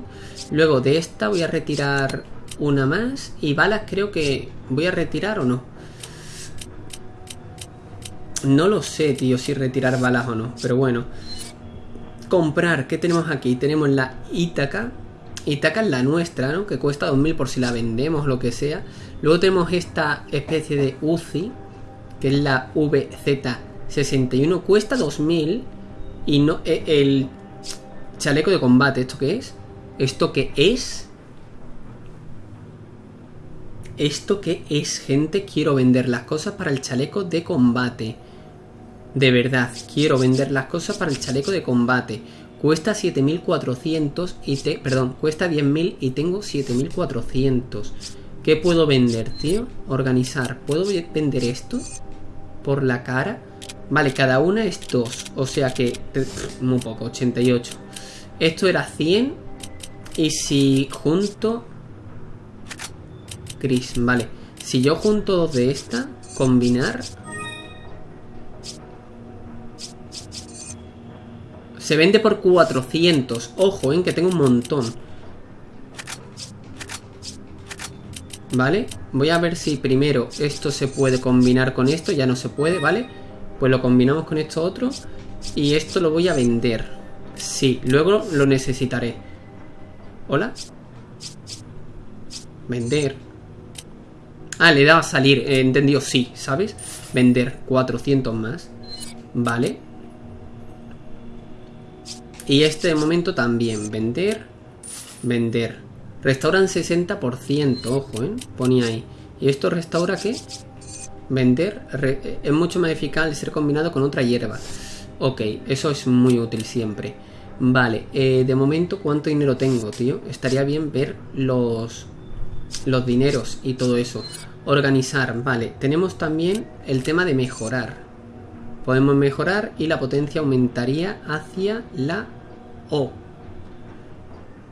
Luego de esta voy a retirar una más. Y balas creo que voy a retirar o no. No lo sé, tío, si retirar balas o no. Pero bueno. Comprar. ¿Qué tenemos aquí? Tenemos la Ítaca. Ítaca es la nuestra, ¿no? Que cuesta 2000 por si la vendemos, lo que sea. Luego tenemos esta especie de UCI. Que es la VZ61. Cuesta 2000. Y no... eh, El chaleco de combate. ¿Esto qué es? ¿Esto qué es? ¿Esto qué es, gente? Quiero vender las cosas para el chaleco de combate. De verdad, quiero vender las cosas para el chaleco de combate. Cuesta 7400 y te... Perdón, cuesta 10.000 y tengo 7400. ¿Qué puedo vender, tío? Organizar. ¿Puedo ve- vender esto? Por la cara. Vale, cada una es 2. O sea que... Muy poco, 88. Esto era 100. Y si junto... Gris, vale. Si yo junto dos de esta, combinar... Se vende por 400. Ojo, en que tengo un montón. ¿Vale? Voy a ver si primero esto se puede combinar con esto. Ya no se puede, ¿vale? Pues lo combinamos con esto otro. Y esto lo voy a vender. Sí, luego lo necesitaré. ¿Hola? Vender. Ah, le he dado a salir. He entendido sí, ¿sabes? Vender 400 más. Vale. Y este de momento también. Vender. Vender. Restauran 60%. Ojo, ¿eh? Ponía ahí. ¿Y esto restaura qué? Vender. es mucho más eficaz ser combinado con otra hierba. Ok, eso es muy útil siempre. Vale, eh, de momento, ¿cuánto dinero tengo, tío? Estaría bien ver los, los dineros y todo eso. Organizar, vale. Tenemos también el tema de mejorar. Podemos mejorar y la potencia aumentaría hacia la O.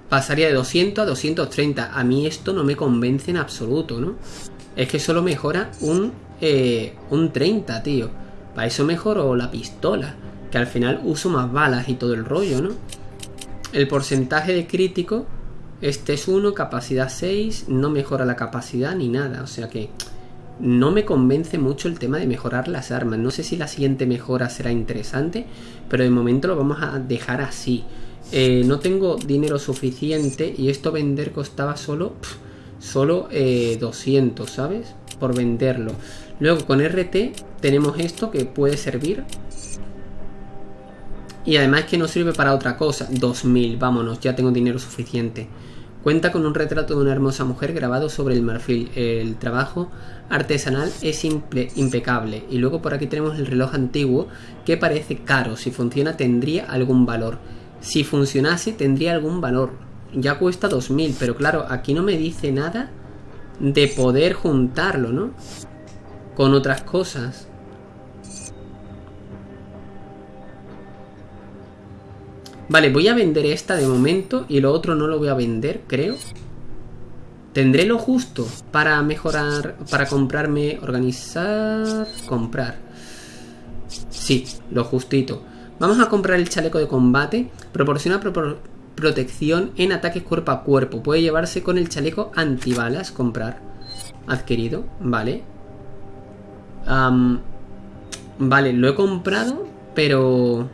Pasaría de 200 a 230. A mí esto no me convence en absoluto, ¿no? Es que solo mejora un, eh, un 30, tío. Para eso mejoro la pistola. Que al final uso más balas y todo el rollo, ¿no? El porcentaje de crítico. Este es 1, capacidad 6. No mejora la capacidad ni nada. O sea que no me convence mucho el tema de mejorar las armas. No sé si la siguiente mejora será interesante, pero de momento lo vamos a dejar así. Eh, no tengo dinero suficiente y esto vender costaba solo, solo eh, 200, ¿sabes? Por venderlo. Luego con RT tenemos esto que puede servir. Y además que no sirve para otra cosa. 2000, vámonos, ya tengo dinero suficiente. Cuenta con un retrato de una hermosa mujer grabado sobre el marfil. El trabajo artesanal es imple- impecable. Y luego por aquí tenemos el reloj antiguo que parece caro. Si funciona tendría algún valor. Si funcionase tendría algún valor. Ya cuesta 2000, pero claro, aquí no me dice nada de poder juntarlo, ¿no? Con otras cosas. Vale, voy a vender esta de momento y lo otro no lo voy a vender, creo. Tendré lo justo para mejorar, para comprarme, organizar, comprar. Sí, lo justito. Vamos a comprar el chaleco de combate. Proporciona propor- protección en ataques cuerpo a cuerpo. Puede llevarse con el chaleco antibalas. Comprar. Adquirido. Vale. Vale, lo he comprado, pero...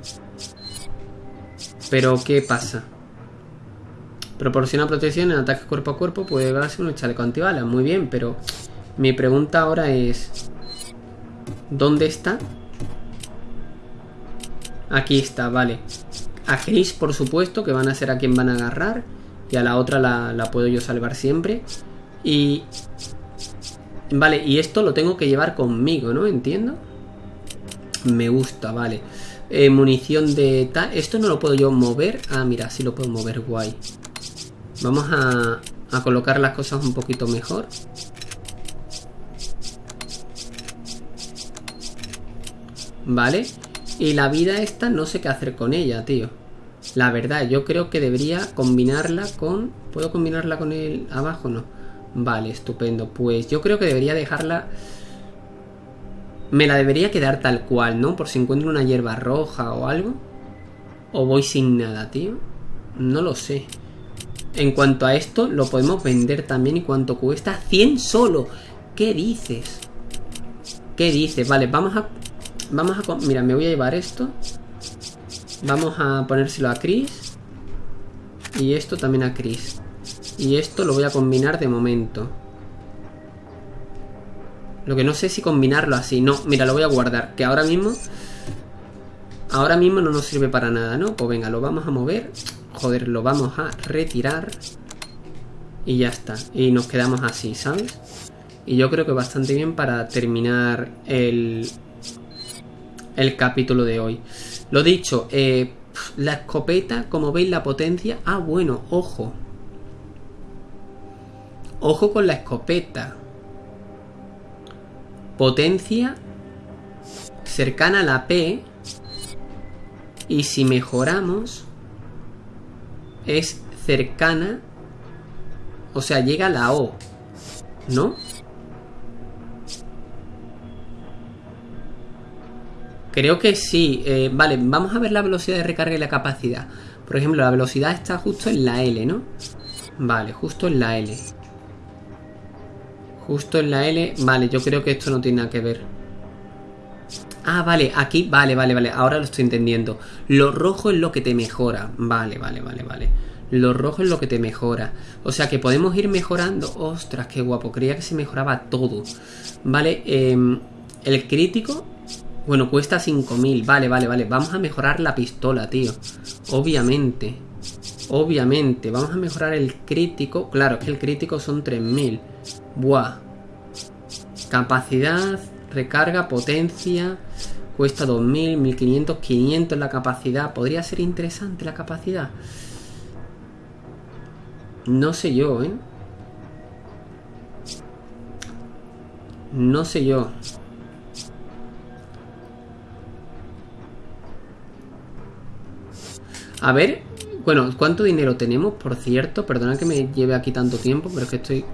Pero, ¿qué pasa? Proporciona protección en ataques cuerpo a cuerpo. Puede llevarse un chaleco antibalas. Muy bien, pero... Mi pregunta ahora es... ¿Dónde está? Aquí está, vale. A Chris, por supuesto, que van a ser a quien van a agarrar. Y a la otra la, la puedo yo salvar siempre. Y... Vale, y esto lo tengo que llevar conmigo, ¿no? Entiendo. Me gusta, vale. Eh, munición de tal. Esto no lo puedo yo mover. Ah, mira, sí lo puedo mover, guay. Vamos a, a colocar las cosas un poquito mejor. Vale. Y la vida esta no sé qué hacer con ella, tío. La verdad, yo creo que debería combinarla con... ¿Puedo combinarla con el abajo? No. Vale, estupendo. Pues yo creo que debería dejarla... Me la debería quedar tal cual, ¿no? Por si encuentro una hierba roja o algo. O voy sin nada, tío. No lo sé. En cuanto a esto, lo podemos vender también. ¿Y cuánto cuesta? 100 solo. ¿Qué dices? ¿Qué dices? Vale, vamos a... Vamos a... Mira, me voy a llevar esto. Vamos a ponérselo a Chris. Y esto también a Chris. Y esto lo voy a combinar de momento. Lo que no sé si combinarlo así. No, mira, lo voy a guardar. Que ahora mismo... Ahora mismo no nos sirve para nada, ¿no? Pues venga, lo vamos a mover. Joder, lo vamos a retirar. Y ya está. Y nos quedamos así, ¿sabes? Y yo creo que bastante bien para terminar el, el capítulo de hoy. Lo dicho, eh, la escopeta, como veis la potencia... Ah, bueno, ojo. Ojo con la escopeta. Potencia cercana a la P. Y si mejoramos, es cercana. O sea, llega a la O. ¿No? Creo que sí. Eh, vale, vamos a ver la velocidad de recarga y la capacidad. Por ejemplo, la velocidad está justo en la L, ¿no? Vale, justo en la L. Justo en la L. Vale, yo creo que esto no tiene nada que ver. Ah, vale, aquí, vale, vale, vale. Ahora lo estoy entendiendo. Lo rojo es lo que te mejora. Vale, vale, vale, vale. Lo rojo es lo que te mejora. O sea que podemos ir mejorando. Ostras, qué guapo. Creía que se mejoraba todo. Vale, eh, el crítico bueno, cuesta 5.000. Vale, vale, vale. Vamos a mejorar la pistola, tío. Obviamente. Obviamente. Vamos a mejorar el crítico. Claro, que el crítico son 3.000. Buah. Capacidad, recarga, potencia. Cuesta 2.000, 1.500, 500 la capacidad. Podría ser interesante la capacidad. No sé yo, ¿eh? No sé yo. A ver, bueno, ¿cuánto dinero tenemos? Por cierto, perdona que me lleve aquí tanto tiempo, pero es que estoy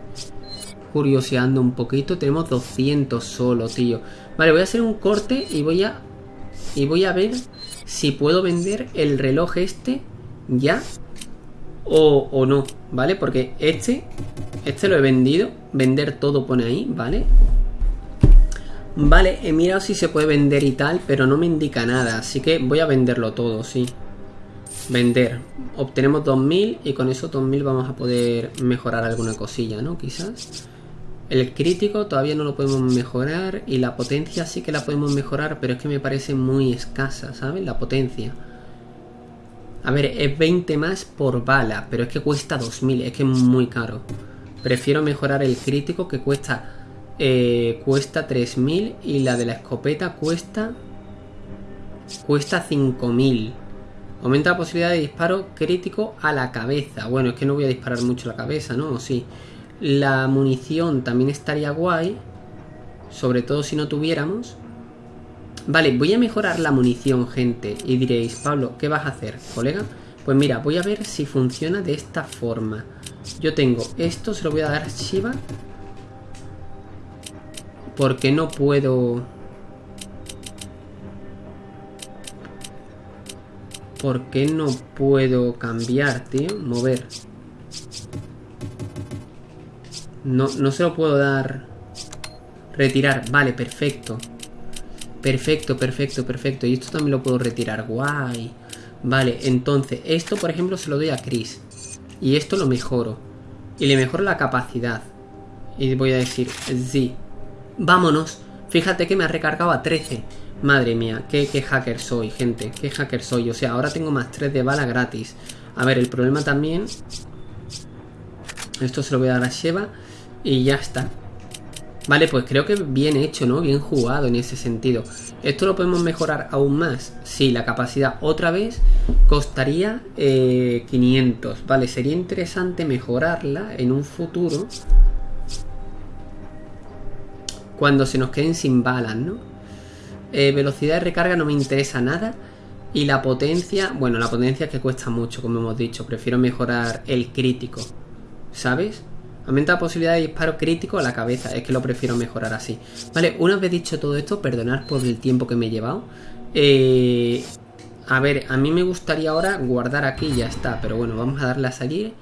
curioseando un poquito. Tenemos 200 solo, tío. Vale, voy a hacer un corte y voy a... Y voy a ver si puedo vender el reloj este ya o, o no, ¿vale? Porque este, este lo he vendido. Vender todo pone ahí, ¿vale? Vale, he mirado si se puede vender y tal, pero no me indica nada. Así que voy a venderlo todo, sí. Vender. Obtenemos 2000 y con esos 2000 vamos a poder mejorar alguna cosilla, ¿no? Quizás. El crítico todavía no lo podemos mejorar y la potencia sí que la podemos mejorar, pero es que me parece muy escasa, ¿sabes? La potencia. A ver, es 20 más por bala, pero es que cuesta 2000, es que es muy caro. Prefiero mejorar el crítico que cuesta eh, cuesta 3000 y la de la escopeta cuesta cuesta 5000. Aumenta la posibilidad de disparo crítico a la cabeza. Bueno, es que no voy a disparar mucho la cabeza, ¿no? Sí. La munición también estaría guay. Sobre todo si no tuviéramos. Vale, voy a mejorar la munición, gente. Y diréis, Pablo, ¿qué vas a hacer, colega? Pues mira, voy a ver si funciona de esta forma. Yo tengo esto, se lo voy a dar a Shiva. Porque no puedo... ¿Por qué no puedo cambiar, tío? Mover. No, no se lo puedo dar... Retirar. Vale, perfecto. Perfecto, perfecto, perfecto. Y esto también lo puedo retirar. Guay. Vale, entonces, esto por ejemplo se lo doy a Chris. Y esto lo mejoro. Y le mejoro la capacidad. Y voy a decir, sí. Vámonos. Fíjate que me ha recargado a 13. Madre mía, qué, hacker soy, gente. Qué hacker soy. O sea, ahora tengo más 3 de bala gratis. A ver, el problema también... Esto se lo voy a dar a Sheva. Y ya está. Vale, pues creo que bien hecho, ¿no? Bien jugado en ese sentido. ¿Esto lo podemos mejorar aún más? Sí, la capacidad otra vez costaría 500. Eh, vale, sería interesante mejorarla en un futuro. Cuando se nos queden sin balas, ¿no? Eh, velocidad de recarga no me interesa nada. Y la potencia, bueno, la potencia es que cuesta mucho, como hemos dicho. Prefiero mejorar el crítico, ¿sabes? Aumenta la posibilidad de disparo crítico a la cabeza, es que lo prefiero mejorar así. Vale, una vez dicho todo esto, perdonad por el tiempo que me he llevado. Eh, a ver, a mí me gustaría ahora guardar aquí y ya está, pero bueno, vamos a darle a salir.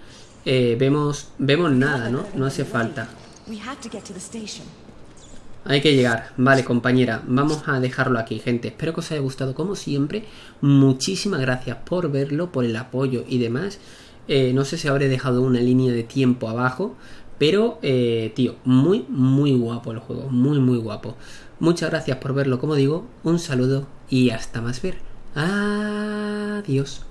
Eh, vemos, vemos nada, ¿no? No hace falta. Hay que llegar. Vale, compañera, vamos a dejarlo aquí, gente. Espero que os haya gustado como siempre. Muchísimas gracias por verlo, por el apoyo y demás. Eh, no sé si habré dejado una línea de tiempo abajo. Pero, eh, tío, muy, muy guapo el juego. Muy, muy guapo. Muchas gracias por verlo, como digo. Un saludo y hasta más ver. Adiós.